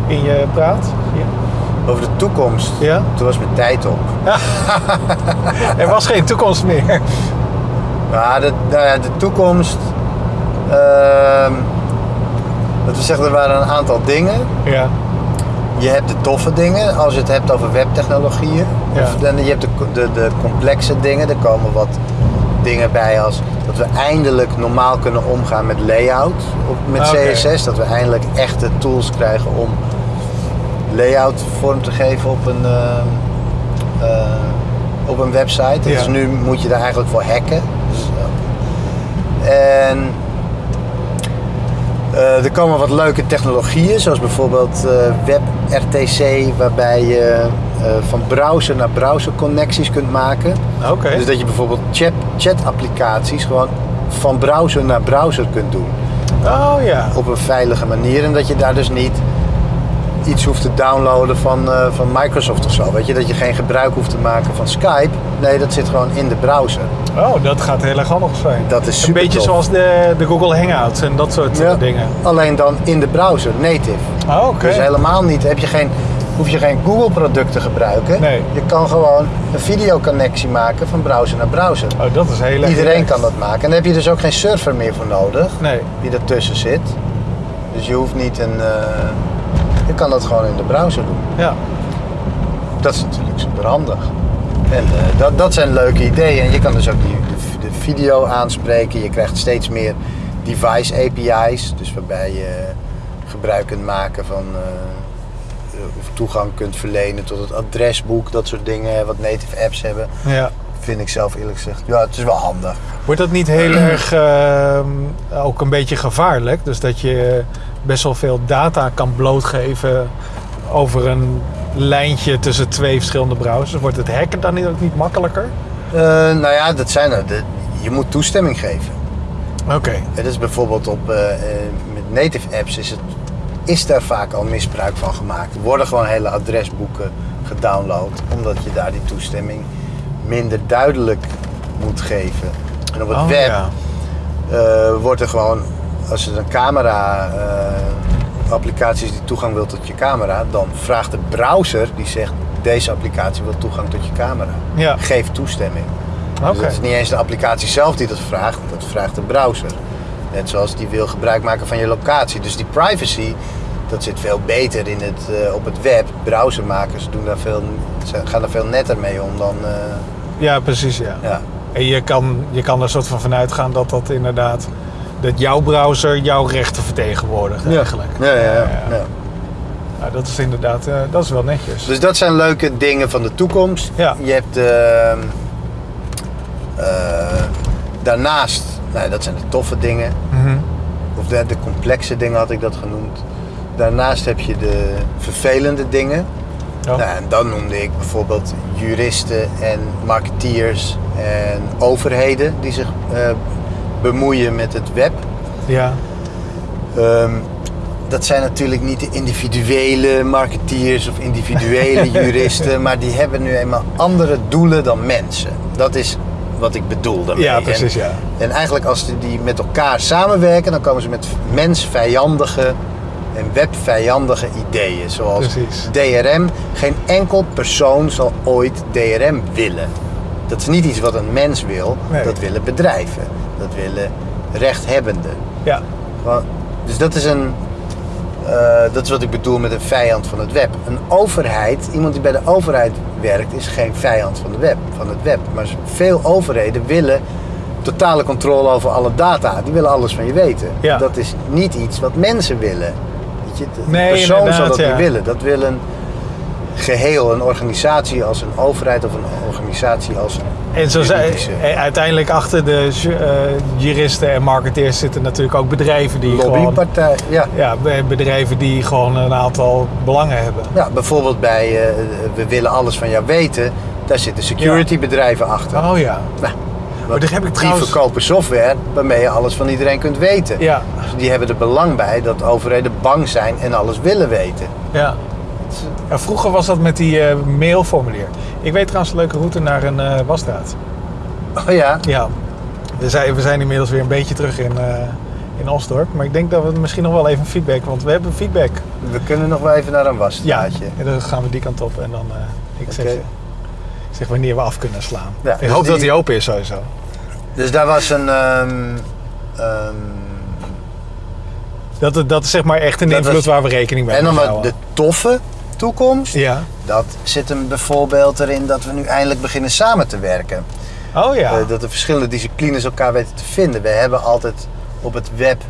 in je praat? Ja. Over de toekomst? Ja. Toen was mijn tijd op. er was geen toekomst meer. Ja, de, nou ja, de toekomst. Uh, dat we zeggen, er waren een aantal dingen. Ja. Je hebt de toffe dingen, als je het hebt over webtechnologieën. Ja. Of, en je hebt de, de, de complexe dingen. Er komen wat dingen bij als dat we eindelijk normaal kunnen omgaan met layout op, met Ah. CSS. Dat we eindelijk echte tools krijgen om layout vorm te geven op een, eh, eh, op een website. Ja. Dus nu moet je daar eigenlijk voor hacken. En eh, er komen wat leuke technologieën, zoals bijvoorbeeld eh, WebRTC, waarbij je eh, van browser naar browser connecties kunt maken. Oké. Dus dat je bijvoorbeeld chat, chat-applicaties gewoon van browser naar browser kunt doen. Oh ja. Op een veilige manier. En dat je daar dus niet iets hoeft te downloaden van, eh, van Microsoft of zo. Weet je, dat je geen gebruik hoeft te maken van Skype. Nee, dat zit gewoon in de browser. Oh, dat gaat heel erg handig zijn. Dat is Een super beetje tof. zoals de, de Google Hangouts en dat soort eh, Ja, dingen. Alleen dan in de browser, native. Oh, oké. Dus helemaal niet, heb je geen, hoef je geen Google product te gebruiken. Nee. Je kan gewoon een videoconnectie maken van browser naar browser. Oh, dat is heel erg Iedereen kan dat maken. En daar heb je dus ook geen server meer voor nodig Nee. die ertussen zit. Dus je hoeft niet een. eh, je kan dat gewoon in de browser doen. Ja. Dat is natuurlijk super handig. En eh, dat, dat zijn leuke ideeën. En je kan dus ook die, de, de video aanspreken. Je krijgt steeds meer device API's. Dus waarbij je gebruik kunt maken van. eh, of toegang kunt verlenen tot het adresboek. Dat soort dingen. Wat native apps hebben. ja. Vind ik zelf eerlijk gezegd. Ja, het is wel handig. Wordt dat niet heel erg ehm, ook een beetje gevaarlijk? Dus dat je best wel veel data kan blootgeven over een lijntje tussen twee verschillende browsers. Wordt het hacken dan niet, ook niet makkelijker? Eh, nou ja, dat zijn er. De- je moet toestemming geven. Oké. Het is bijvoorbeeld op, eh, eh, met native apps is, het, is daar vaak al misbruik van gemaakt. Er worden gewoon hele adresboeken gedownload, omdat je daar die toestemming minder duidelijk moet geven. En op het Oh, web ja. wordt er gewoon, als je een camera eh, applicatie is die toegang wil tot je camera, dan vraagt de browser, die zegt deze applicatie wil toegang tot je camera. Ja, Geef toestemming. Dus het is niet eens de applicatie zelf die dat vraagt, dat vraagt de browser. Net zoals die wil gebruik maken van je locatie. Dus die privacy, dat zit veel beter in het, eh, op het web. Browsermakers doen daar veel, ze gaan daar veel netter mee om dan... eh, Ja, precies, ja. ja. En je kan, je kan er soort van vanuit gaan dat dat inderdaad... dat jouw browser jouw rechten vertegenwoordigt eigenlijk. Ja, ja, ja, ja. Nou, dat is inderdaad, eh, dat is wel netjes. Dus dat zijn leuke dingen van de toekomst. Ja. Je hebt eh, daarnaast, nou, dat zijn de toffe dingen. Mhm. Of de, de complexe dingen had ik dat genoemd. Daarnaast heb je de vervelende dingen. Ja. Nou, en dan noemde ik bijvoorbeeld juristen en marketeers en overheden die zich eh, bemoeien met het web. ja. Ehm, dat zijn natuurlijk niet de individuele marketeers of individuele juristen, maar die hebben nu eenmaal andere doelen dan mensen. Dat is wat ik bedoel daarmee. ja, precies, En, ja. en eigenlijk als die- die met elkaar samenwerken, dan komen ze met mensvijandige en webvijandige ideeën. Zoals Precies. DRM. Geen enkel persoon zal ooit DRM willen. Dat is niet iets wat een mens wil, Nee. dat willen bedrijven. Dat willen rechthebbenden. Ja, Dus dat is een. eh, dat is wat ik bedoel met een vijand van het web. Een overheid, iemand die bij de overheid werkt, is geen vijand van, de web, van het web. Maar veel overheden willen totale controle over alle data. Die willen alles van je weten. Ja. Dat is niet iets wat mensen willen. Weet je, een Nee, persoon zal dat ja. niet willen. Dat wil een geheel, een organisatie als een overheid of een organisatie als een en zo zijn, eh, uiteindelijk achter de eh, juristen en marketeers zitten natuurlijk ook bedrijven die lobbypartij. Ja. Ja, be- bedrijven die gewoon een aantal belangen hebben. Ja, bijvoorbeeld bij eh, we willen alles van jou weten. Daar zitten securitybedrijven achter. Oh ja. Nou, Maar daar heb ik die verkopen software waarmee je alles van iedereen kunt weten. Ja, Dus die hebben er belang bij dat overheden bang zijn en alles willen weten. ja. Ja, vroeger was dat met die eh, mailformulier. Ik weet trouwens een leuke route naar een eh wasstraat. Oh ja, Ja. We zijn, we zijn inmiddels weer een beetje terug in, eh, in Osdorp. Maar ik denk dat we misschien nog wel even feedback... Want we hebben feedback. we kunnen nog wel even naar een Ja, wasstraatje. en dan gaan we die kant op. En dan ik zeg, zeg wanneer we af kunnen slaan. Ja, ik dus hoop dat die- open is sowieso. Dus daar was een. ehm, ehm, Dat, dat is zeg maar echt een Dat invloed was- waar we rekening mee en dan de toffe toekomst. Ja. Dat zit hem bijvoorbeeld erin dat we nu eindelijk beginnen samen te werken. Oh ja. Eh, dat de verschillende disciplines elkaar weten te vinden. We hebben altijd op het web,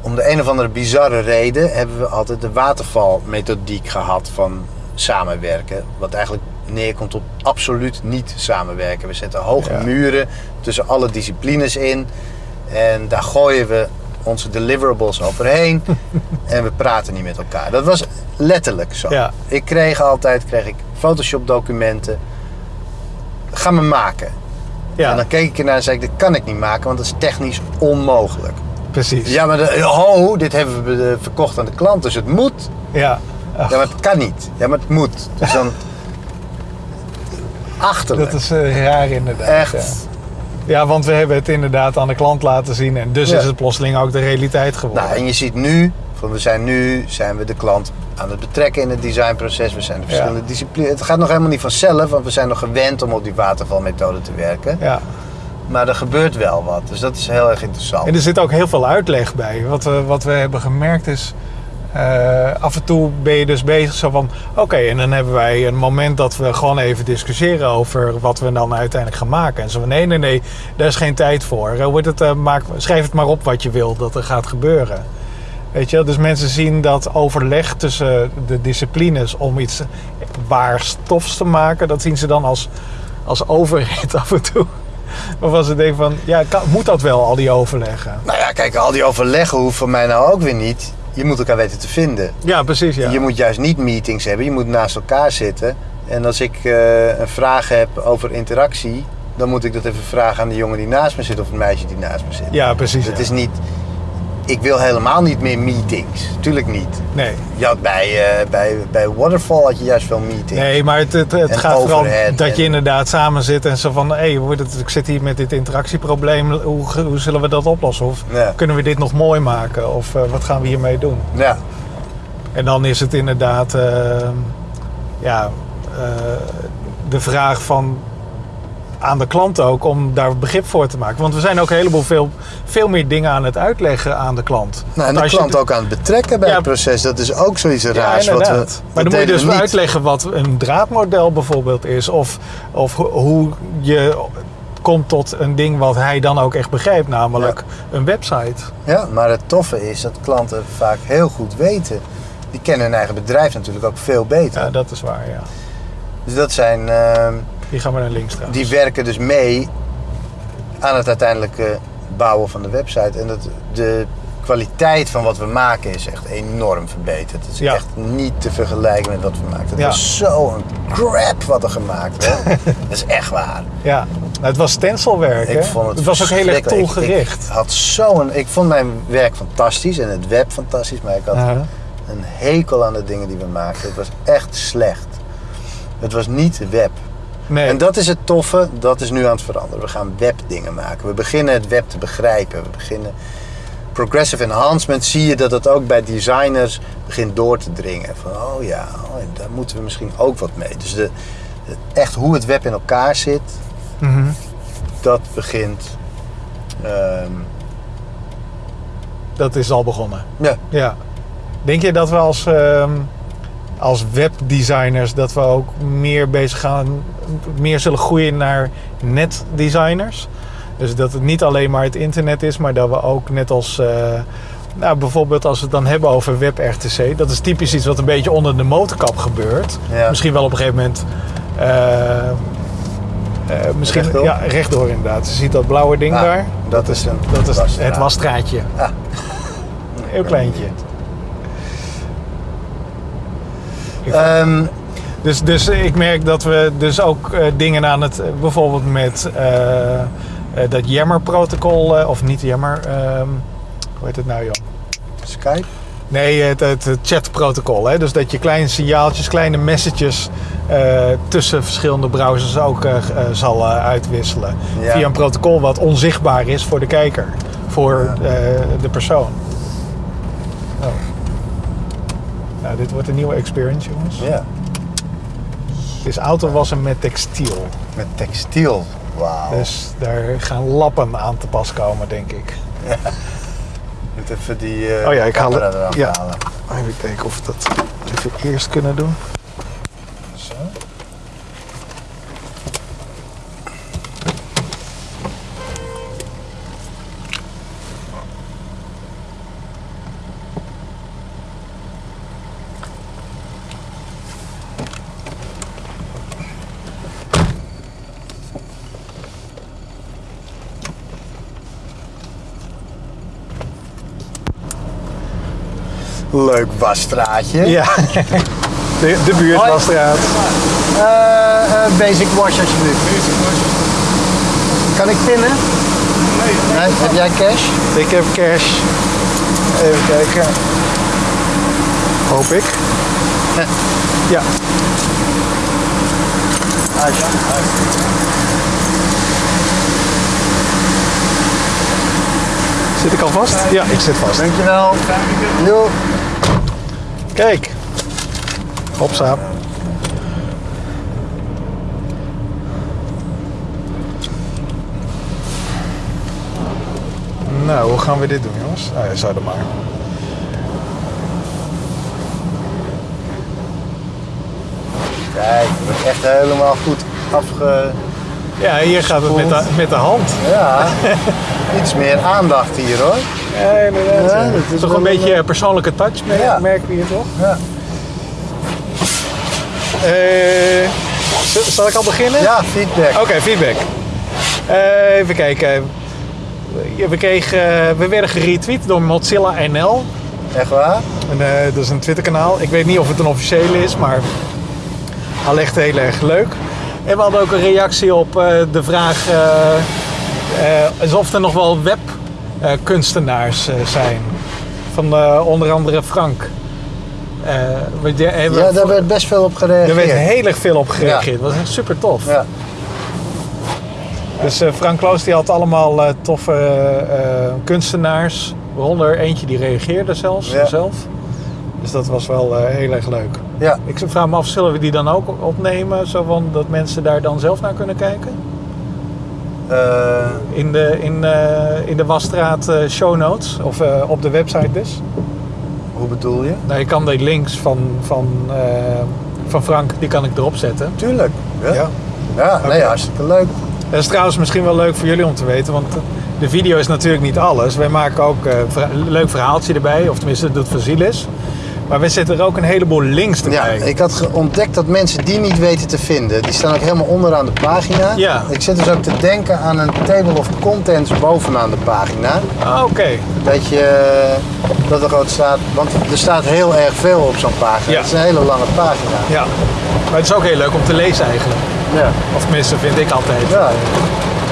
om de een of andere bizarre reden, hebben we altijd de watervalmethodiek gehad van samenwerken. Wat eigenlijk neerkomt op absoluut niet samenwerken. We zetten hoge Ja. muren tussen alle disciplines in. En daar gooien we onze deliverables overheen. en we praten niet met elkaar. Dat was letterlijk zo. Ja. Ik kreeg altijd kreeg ik Photoshop documenten. Ga me maken. ja, En dan keek ik ernaar en zei ik, dit kan ik niet maken, want dat is technisch onmogelijk. precies. Ja, maar de, ho, dit hebben we eh, verkocht aan de klant, dus het moet. Ja. Ach, Ja, maar het kan niet. Ja, maar het moet. Dus dan... Achterlijk. dat is eh, raar inderdaad. Echt. Ja. Ja, want we hebben het inderdaad aan de klant laten zien. En dus Ja. is het plotseling ook de realiteit geworden. Nou, en je ziet nu, van we zijn nu, zijn we de klant aan het betrekken in het designproces. We zijn de verschillende disciplines. Het gaat nog helemaal niet vanzelf, want we zijn nog gewend om op die watervalmethode te werken. Ja. Maar er gebeurt wel wat, dus dat is heel erg interessant. En er zit ook heel veel uitleg bij. Wat we, wat we hebben gemerkt is... eh, af en toe ben je dus bezig zo van... Oké, en dan hebben wij een moment dat we gewoon even discussiëren... over wat we dan uiteindelijk gaan maken. En zo van, nee, nee, nee, daar is geen tijd voor. Eh, het, eh, maak, schrijf het maar op wat je wil dat er gaat gebeuren. Weet je, dus mensen zien dat overleg tussen de disciplines... om iets waar stofs te maken... dat zien ze dan als, als overheid af en toe. Waarvan ze denken van, ja, moet dat wel, al die overleggen? Nou ja, kijk, al die overleggen voor mij nou ook weer niet. Je moet elkaar weten te vinden. Ja, precies. Ja. Je moet juist niet meetings hebben, je moet naast elkaar zitten. En als ik eh, een vraag heb over interactie, dan moet ik dat even vragen aan de jongen die naast me zit of het meisje die naast me zit. ja, precies. Het ja. is niet. Ik wil helemaal niet meer meetings. Tuurlijk niet. Nee, Je had bij, eh, bij, bij Waterfall had je juist veel meetings. nee maar het, het, gaat vooral dat je inderdaad samen zit en zo van... hé, hey, ik zit hier met dit interactieprobleem, hoe, hoe zullen we dat oplossen? Of Ja. kunnen we dit nog mooi maken? Of eh, wat gaan we hiermee doen? Ja, En dan is het inderdaad... eh, ja, eh, de vraag van aan de klant ook om daar begrip voor te maken. Want we zijn ook een heleboel veel, veel meer dingen aan het uitleggen aan de klant. Nou, en de je klant ook aan het betrekken bij Ja. het proces. Dat is ook zoiets Ja, raars. wat we, maar dan moet je dus niet. uitleggen wat een draadmodel bijvoorbeeld is. Of, of ho- hoe je komt tot een ding wat hij dan ook echt begrijpt. Namelijk een website. Ja, maar het toffe is dat klanten vaak heel goed weten. Die kennen hun eigen bedrijf natuurlijk ook veel beter. Ja, dat is waar, ja. Dus dat zijn, ehm, Die gaan we naar links trouwens. die werken dus mee aan het uiteindelijke bouwen van de website. En dat de kwaliteit van wat we maken is echt enorm verbeterd. Het is Ja. echt niet te vergelijken met wat we maakten. Het Ja. was zo'n crap wat er gemaakt werd. dat is echt waar. Ja, nou, het was stencilwerk. Ik hè? vond het, het was ook heel erg. Ik- had zo'n, ik vond mijn werk fantastisch en het web fantastisch, maar ik had een hekel aan de dingen die we maakten. Het was echt slecht. Het was niet web. Nee, En dat is het toffe, dat is nu aan het veranderen. We gaan webdingen maken. We beginnen het web te begrijpen. We beginnen progressive enhancement zie je dat het ook bij designers begint door te dringen. Van oh ja, oh, daar moeten we misschien ook wat mee. Dus de, de- echt hoe het web in elkaar zit, Mhm. dat begint. ehm, dat is al begonnen. ja, Ja. Denk je dat we als, ehm, als webdesigners dat we ook meer bezig gaan, meer zullen groeien naar netdesigners? Dus dat het niet alleen maar het internet is, maar dat we ook net als, eh, nou bijvoorbeeld als we het dan hebben over WebRTC, dat is typisch iets wat een beetje onder de motorkap gebeurt. Ja. Misschien wel op een gegeven moment. eh, misschien Rechtdoor? ja, rechtdoor inderdaad. Je ziet dat blauwe ding Ah, daar. dat is een Dat is wasstraat. het wasstraatje. Ah. Heel kleintje. Ehm, Dus, dus ik merk dat we dus ook eh, dingen aan het, eh, bijvoorbeeld met eh, dat Yammer-protocol, eh, of niet Yammer, ehm, hoe heet het nou joh? Skype? Nee, het, het, het chatprotocol. Hè? Dus dat je kleine signaaltjes, kleine messages tussen verschillende browsers ook zal uitwisselen. Ja. Via een protocol wat onzichtbaar is voor de kijker, voor Ja. de persoon. Oh. Nou, dit wordt een nieuwe experience, jongens. Ja, is autowassen met textiel. met textiel. Wauw. Dus daar gaan lappen aan te pas komen, denk ik. moet even die eh Oh ja, ik haal het. Ja. halen. Even kijken of we dat even eerst kunnen doen. Zo. Leuk wasstraatje. Ja, de, de buurtwasstraat. Eh, eh, basic wash alsjeblieft. Kan ik pinnen? Nee. Heb jij cash? Ik heb cash. Even kijken. Hoop ik. Ja, zit ik al vast? Ja, ik zit vast. Dankjewel. Jo. Kijk. Hopsa. Nou, hoe gaan we dit doen, jongens? Nou ja, zou dat maar. Kijk, het wordt echt helemaal goed afge... Ja, hier gaat het met de, met de hand. Ja, iets meer aandacht hier hoor. Ja, inderdaad. Ja, ja. dat is Toch een beetje een- persoonlijke touch, merk- Ja. merken we hier toch? Ja, Eh, zal ik al beginnen? ja feedback. Oké, feedback. Eh, even kijken. We, kregen, eh, we werden geretweet door Mozilla NL. Echt waar? En, eh, dat is een Twitterkanaal. Ik weet niet of het een officiële is, maar al echt heel erg leuk. En we hadden ook een reactie op eh, de vraag eh, eh, alsof er nog wel webkunstenaars eh, zijn. Van eh, onder andere Frank. Eh, Ja, daar werd best veel op gereageerd. er werd heel erg veel op gereageerd. Dat was echt super tof. Ja. Dus eh, Frank Kloos die had allemaal eh, toffe eh, kunstenaars. Waaronder eentje die reageerde zelfs zelf. Dus dat was wel eh, heel erg leuk. Ja. Ik vraag me af, zullen we die dan ook opnemen? Zo van dat mensen daar dan zelf naar kunnen kijken? Eh, In de, in, eh, in de Wasstraat eh, show notes, of op de website dus. hoe bedoel je? Nou, je kan die links van, van, van Frank, die kan ik erop zetten. Tuurlijk. Ja, Ja. ja. nee, hartstikke leuk. Dat is trouwens misschien wel leuk voor jullie om te weten, want de video is natuurlijk niet alles. Wij maken ook een leuk verhaaltje erbij, of tenminste dat doet Vasilis. Maar we zetten er ook een heleboel links Ja, erbij. ik had ontdekt dat mensen die niet weten te vinden, die staan ook helemaal onderaan de pagina. Ja. Ik zit dus ook te denken aan een table of contents bovenaan de pagina. Ah, Oké, Dat je, dat er gewoon staat, want er staat heel erg veel op zo'n pagina. Ja. Het is een hele lange pagina. ja. Maar het is ook heel leuk om te lezen eigenlijk. Ja. Of tenminste, vind ik altijd. ja.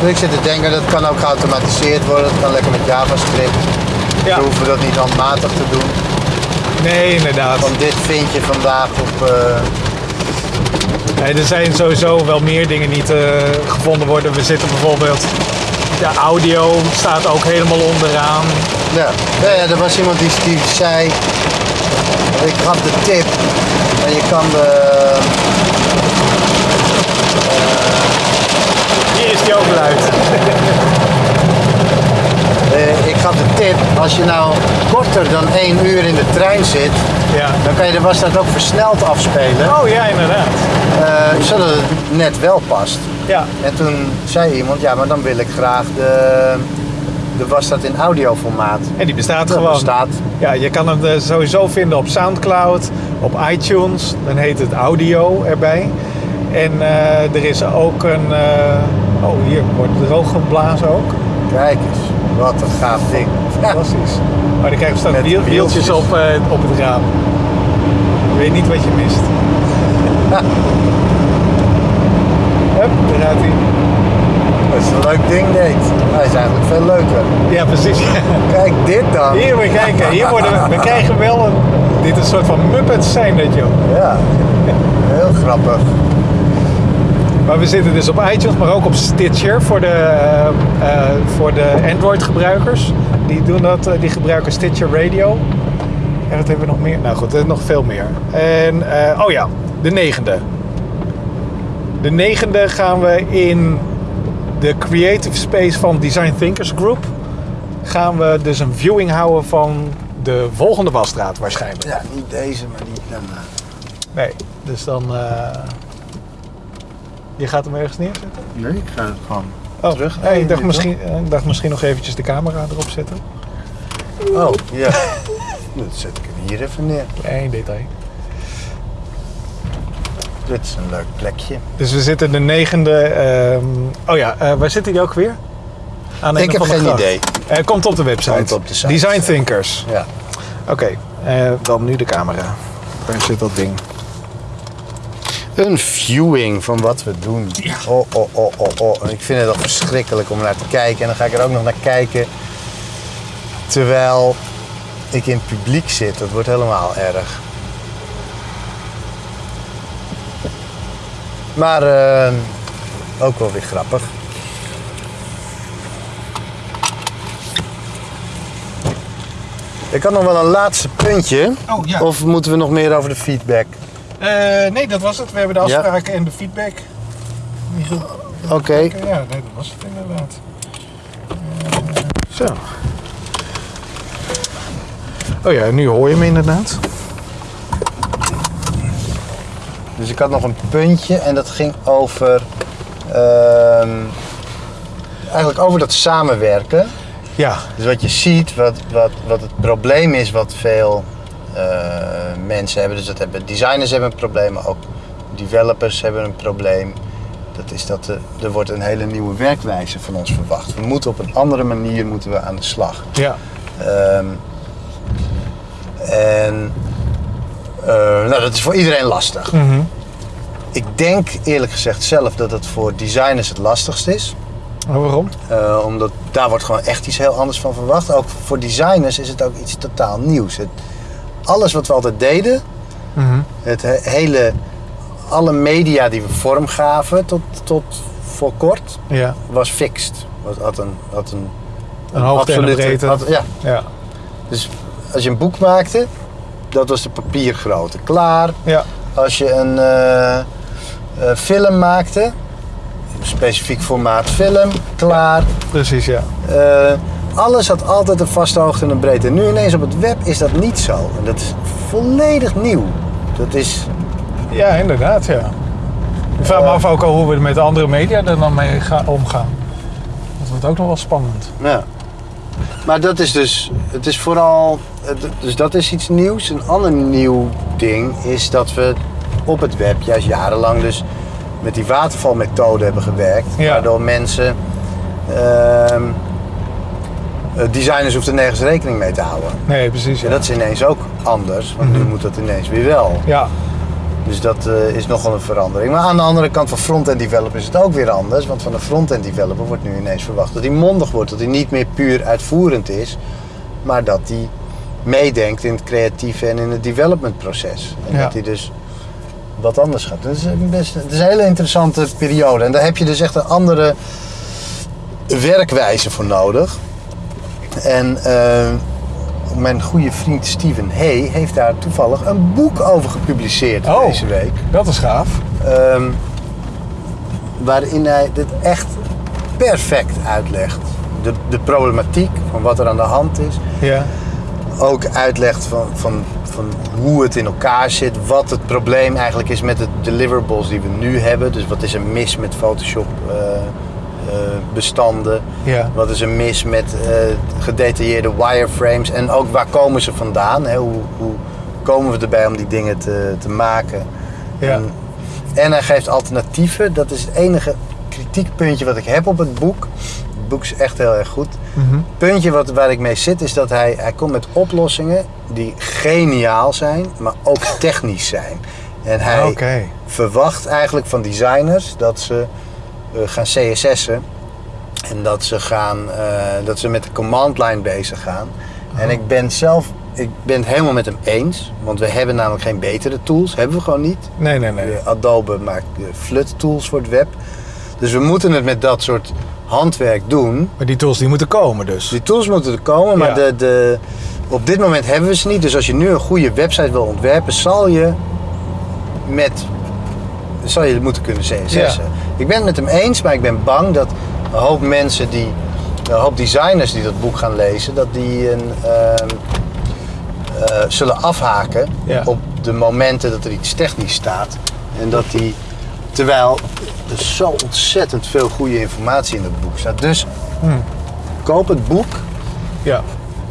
Dus ik zit te denken, dat kan ook geautomatiseerd worden. Dat kan lekker met JavaScript. Ja. We hoeven dat niet handmatig te doen. Nee, inderdaad. Van dit vind je vandaag op... eh, Nee, er zijn sowieso wel meer dingen die te gevonden worden. We zitten bijvoorbeeld, de audio staat ook helemaal onderaan. Ja, ja, ja, er was iemand die, die zei, ik gaf de tip en je kan de, Hier is die ook luid. eh, ik gaf de tip, als je nou korter dan één uur in de trein zit, Ja. dan kan je de wasstraat ook versneld afspelen, Oh ja, inderdaad. eh, zodat het net wel past. Ja. En toen zei iemand, ja, maar dan wil ik graag de, de wasstraat in audioformaat. En die bestaat Dat gewoon. bestaat. Ja, je kan hem eh, sowieso vinden op Soundcloud, op iTunes. Dan heet het audio erbij. En er is ook een... oh, hier wordt droog geblazen ook. Kijk eens, wat een gaaf ding. Fantastisch. Maar dan krijg je straks wiel- wieltjes op, eh, op het raam. Je weet niet wat je mist. Hup, daar gaat hij. dat is een leuk ding, Nate. Hij is eigenlijk veel leuker. Ja, precies. Kijk, dit dan. Hier, we kijken. Hier worden we, we krijgen wel een... Dit is een soort van Muppets zijn dit, joh. Ja, heel grappig. Maar we zitten dus op iTunes, maar ook op Stitcher voor de, eh, eh, voor de Android-gebruikers. Die doen dat, eh, die gebruiken Stitcher Radio. En wat hebben we nog meer? Nou goed, er is nog veel meer. En, oh ja, de negende. De negende gaan we in de creative space van Design Thinkers Group. Gaan we dus een viewing houden van de volgende wasstraat waarschijnlijk. Ja, niet deze, maar niet daarna. Nee, dus dan... je gaat hem ergens neerzetten? Nee, ik ga het gewoon Oh, terug. nee, ik, dacht misschien, eh, ik dacht misschien nog eventjes de camera erop zetten. Oh, ja. Dan zet ik hem hier even neer. Klein detail. Dit is een leuk plekje. Dus we zitten de negende... ehm, oh ja, eh, waar zit hij ook weer? Aan Ik heb geen gracht. idee. Eh, komt op de website. Komt op de site. Design Thinkers. Ja. Oké, eh, dan nu de camera. Waar zit dat ding? Een viewing van wat we doen. Oh, oh, oh, oh, oh. En ik vind het al verschrikkelijk om naar te kijken. En dan ga ik er ook nog naar kijken. Terwijl ik in het publiek zit. Dat wordt helemaal erg. Maar eh, ook wel weer grappig. Ik had nog wel een laatste puntje. Oh, ja. Of moeten we nog meer over de feedback? Eh, nee, dat was het. We hebben de Ja. afspraken en de feedback. Niet goed. Oké. Ja, nee, dat was het inderdaad. Eh, zo. Oh ja, nu hoor je me inderdaad. Dus ik had nog een puntje en dat ging over. ehm, eigenlijk over dat samenwerken. Ja, Dus wat je ziet, wat, wat, wat het probleem is, wat veel eh, mensen hebben. Dus dat hebben designers hebben een probleem, maar ook developers hebben een probleem. Dat is dat er, er wordt een hele nieuwe werkwijze van ons verwacht. We moeten op een andere manier moeten we aan de slag. ja. Ehm, en eh, nou, dat is voor iedereen lastig. Mhm. Ik denk eerlijk gezegd zelf dat het voor designers het lastigst is. Oh, waarom? Eh, omdat daar wordt gewoon echt iets heel anders van verwacht. Ook voor designers is het ook iets totaal nieuws. Het, alles wat we altijd deden, Mhm. het he- hele, alle media die we vormgaven tot, tot voor kort, Ja, was fixed. Was, had een, had een, een absolute- had- ja, Ja. dus als je een boek maakte, dat was de papiergrootte. Klaar. Ja. Als je een eh, eh, film maakte, specifiek formaat film, klaar. Precies, ja. Eh, alles had altijd een vaste hoogte en een breedte. Nu ineens op het web is dat niet zo. En dat is volledig nieuw. Dat is... Ja, inderdaad, ja. Ik vraag me af ook al hoe we met andere media er dan mee gaan, omgaan. Dat wordt ook nog wel spannend. Ja. Maar dat is dus, het is vooral, het- dus dat is iets nieuws. Een ander nieuw ding is dat we op het web juist jarenlang dus met die watervalmethode hebben gewerkt. Ja. Waardoor mensen, ehm, eh, designers hoefden nergens rekening mee te houden. Nee, precies. Ja. En dat is ineens ook anders, want nu Mhm. moet dat ineens weer wel. ja. Dus dat eh, is nogal een verandering. Maar aan de andere kant van front-end developer is het ook weer anders. Want van een front-end developer wordt nu ineens verwacht dat hij mondig wordt. Dat hij niet meer puur uitvoerend is. Maar dat hij meedenkt in het creatieve en in het developmentproces. En Ja. dat hij dus wat anders gaat. Dat is een best, het is een hele interessante periode. En daar heb je dus echt een andere werkwijze voor nodig. En eh, mijn goede vriend Steven Hay heeft daar toevallig een boek over gepubliceerd Oh. deze week. Dat is gaaf. Ehm, waarin hij dit echt perfect uitlegt. De, de problematiek van wat er aan de hand is. Ja. Ook uitlegt van, van, van hoe het in elkaar zit. Wat het probleem eigenlijk is met de deliverables die we nu hebben. Dus wat is er mis met Photoshop eh, bestanden. Ja. Wat is er mis met eh, gedetailleerde wireframes. En ook waar komen ze vandaan. Hè? Hoe, hoe komen we erbij om die dingen te, te maken. Ja. En, en hij geeft alternatieven. Dat is het enige kritiekpuntje wat ik heb op het boek. Het boek is echt heel erg goed. Het puntje wat, waar ik mee zit is dat hij, hij komt met oplossingen die geniaal zijn, maar ook technisch zijn. En hij verwacht eigenlijk van designers dat ze eh, gaan CSS'en en dat ze, gaan, eh, dat ze met de command line bezig gaan. En ik ben zelf, ik ben het helemaal met hem eens, want we hebben namelijk geen betere tools, hebben we gewoon niet. Nee, nee, nee. Adobe maakt FLUT tools voor het web. Dus we moeten het met dat soort handwerk doen. Maar die tools die moeten komen dus. Die tools moeten er komen, maar Ja. de, de, op dit moment hebben we ze niet. Dus als je nu een goede website wil ontwerpen, zal je met zal je moeten kunnen CSS'en. Ja. Ik ben het met hem eens, maar ik ben bang dat een hoop mensen die, een hoop designers die dat boek gaan lezen, dat die een, ehm, eh, zullen afhaken Ja. op de momenten dat er iets technisch staat. En dat die, terwijl er zo ontzettend veel goede informatie in het boek staat. Dus Hmm. koop het boek. Ja.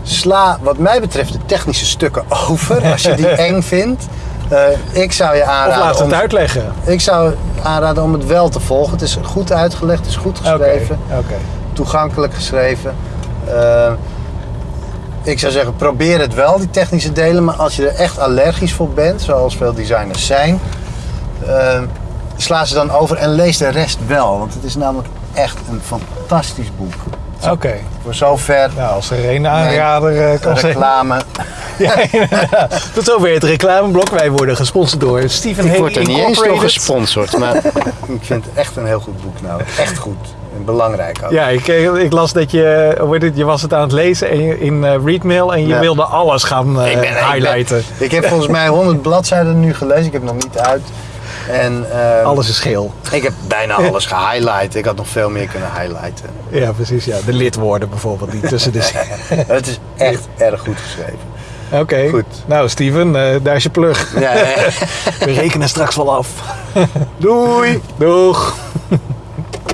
Sla wat mij betreft de technische stukken over als je die eng vindt. Eh, ik zou je Of aanraden. laat om, het uitleggen. Ik zou aanraden om het wel te volgen. Het is goed uitgelegd, het is goed geschreven, toegankelijk geschreven. Eh, ik zou zeggen, probeer het wel, die technische delen. Maar als je er echt allergisch voor bent, zoals veel designers zijn, eh, sla ze dan over en lees de rest wel. Want het is namelijk echt een fantastisch boek. Oké. Voor zover Nou, als er een aanrader eh, kan zijn. reclame. Ja, inderdaad. Tot zover het reclameblok. Wij worden gesponsord door Stephen Ik Hay word er niet eens door gesponsord, maar ik vind het echt een heel goed boek nou. Echt goed. En belangrijk ook. Ja, ik, eh, ik las dat je, hoe heet het, je was het aan het lezen en je- in eh, Readmail en je Ja. wilde alles gaan eh, Ik ben- ik ben- highlighten. Ik heb volgens mij 100 bladzijden nu gelezen. Ik heb nog niet uit. En ehm, Alles is geel. ik heb bijna alles gehighlight. Ik had nog veel meer kunnen highlighten. Ja, precies. Ja. De lidwoorden bijvoorbeeld, die tussen de. Het is echt erg goed geschreven. Oké. Goed. Nou, Steven, eh, daar is je plug. Ja, ja. We rekenen straks wel af. Doei! Doeg!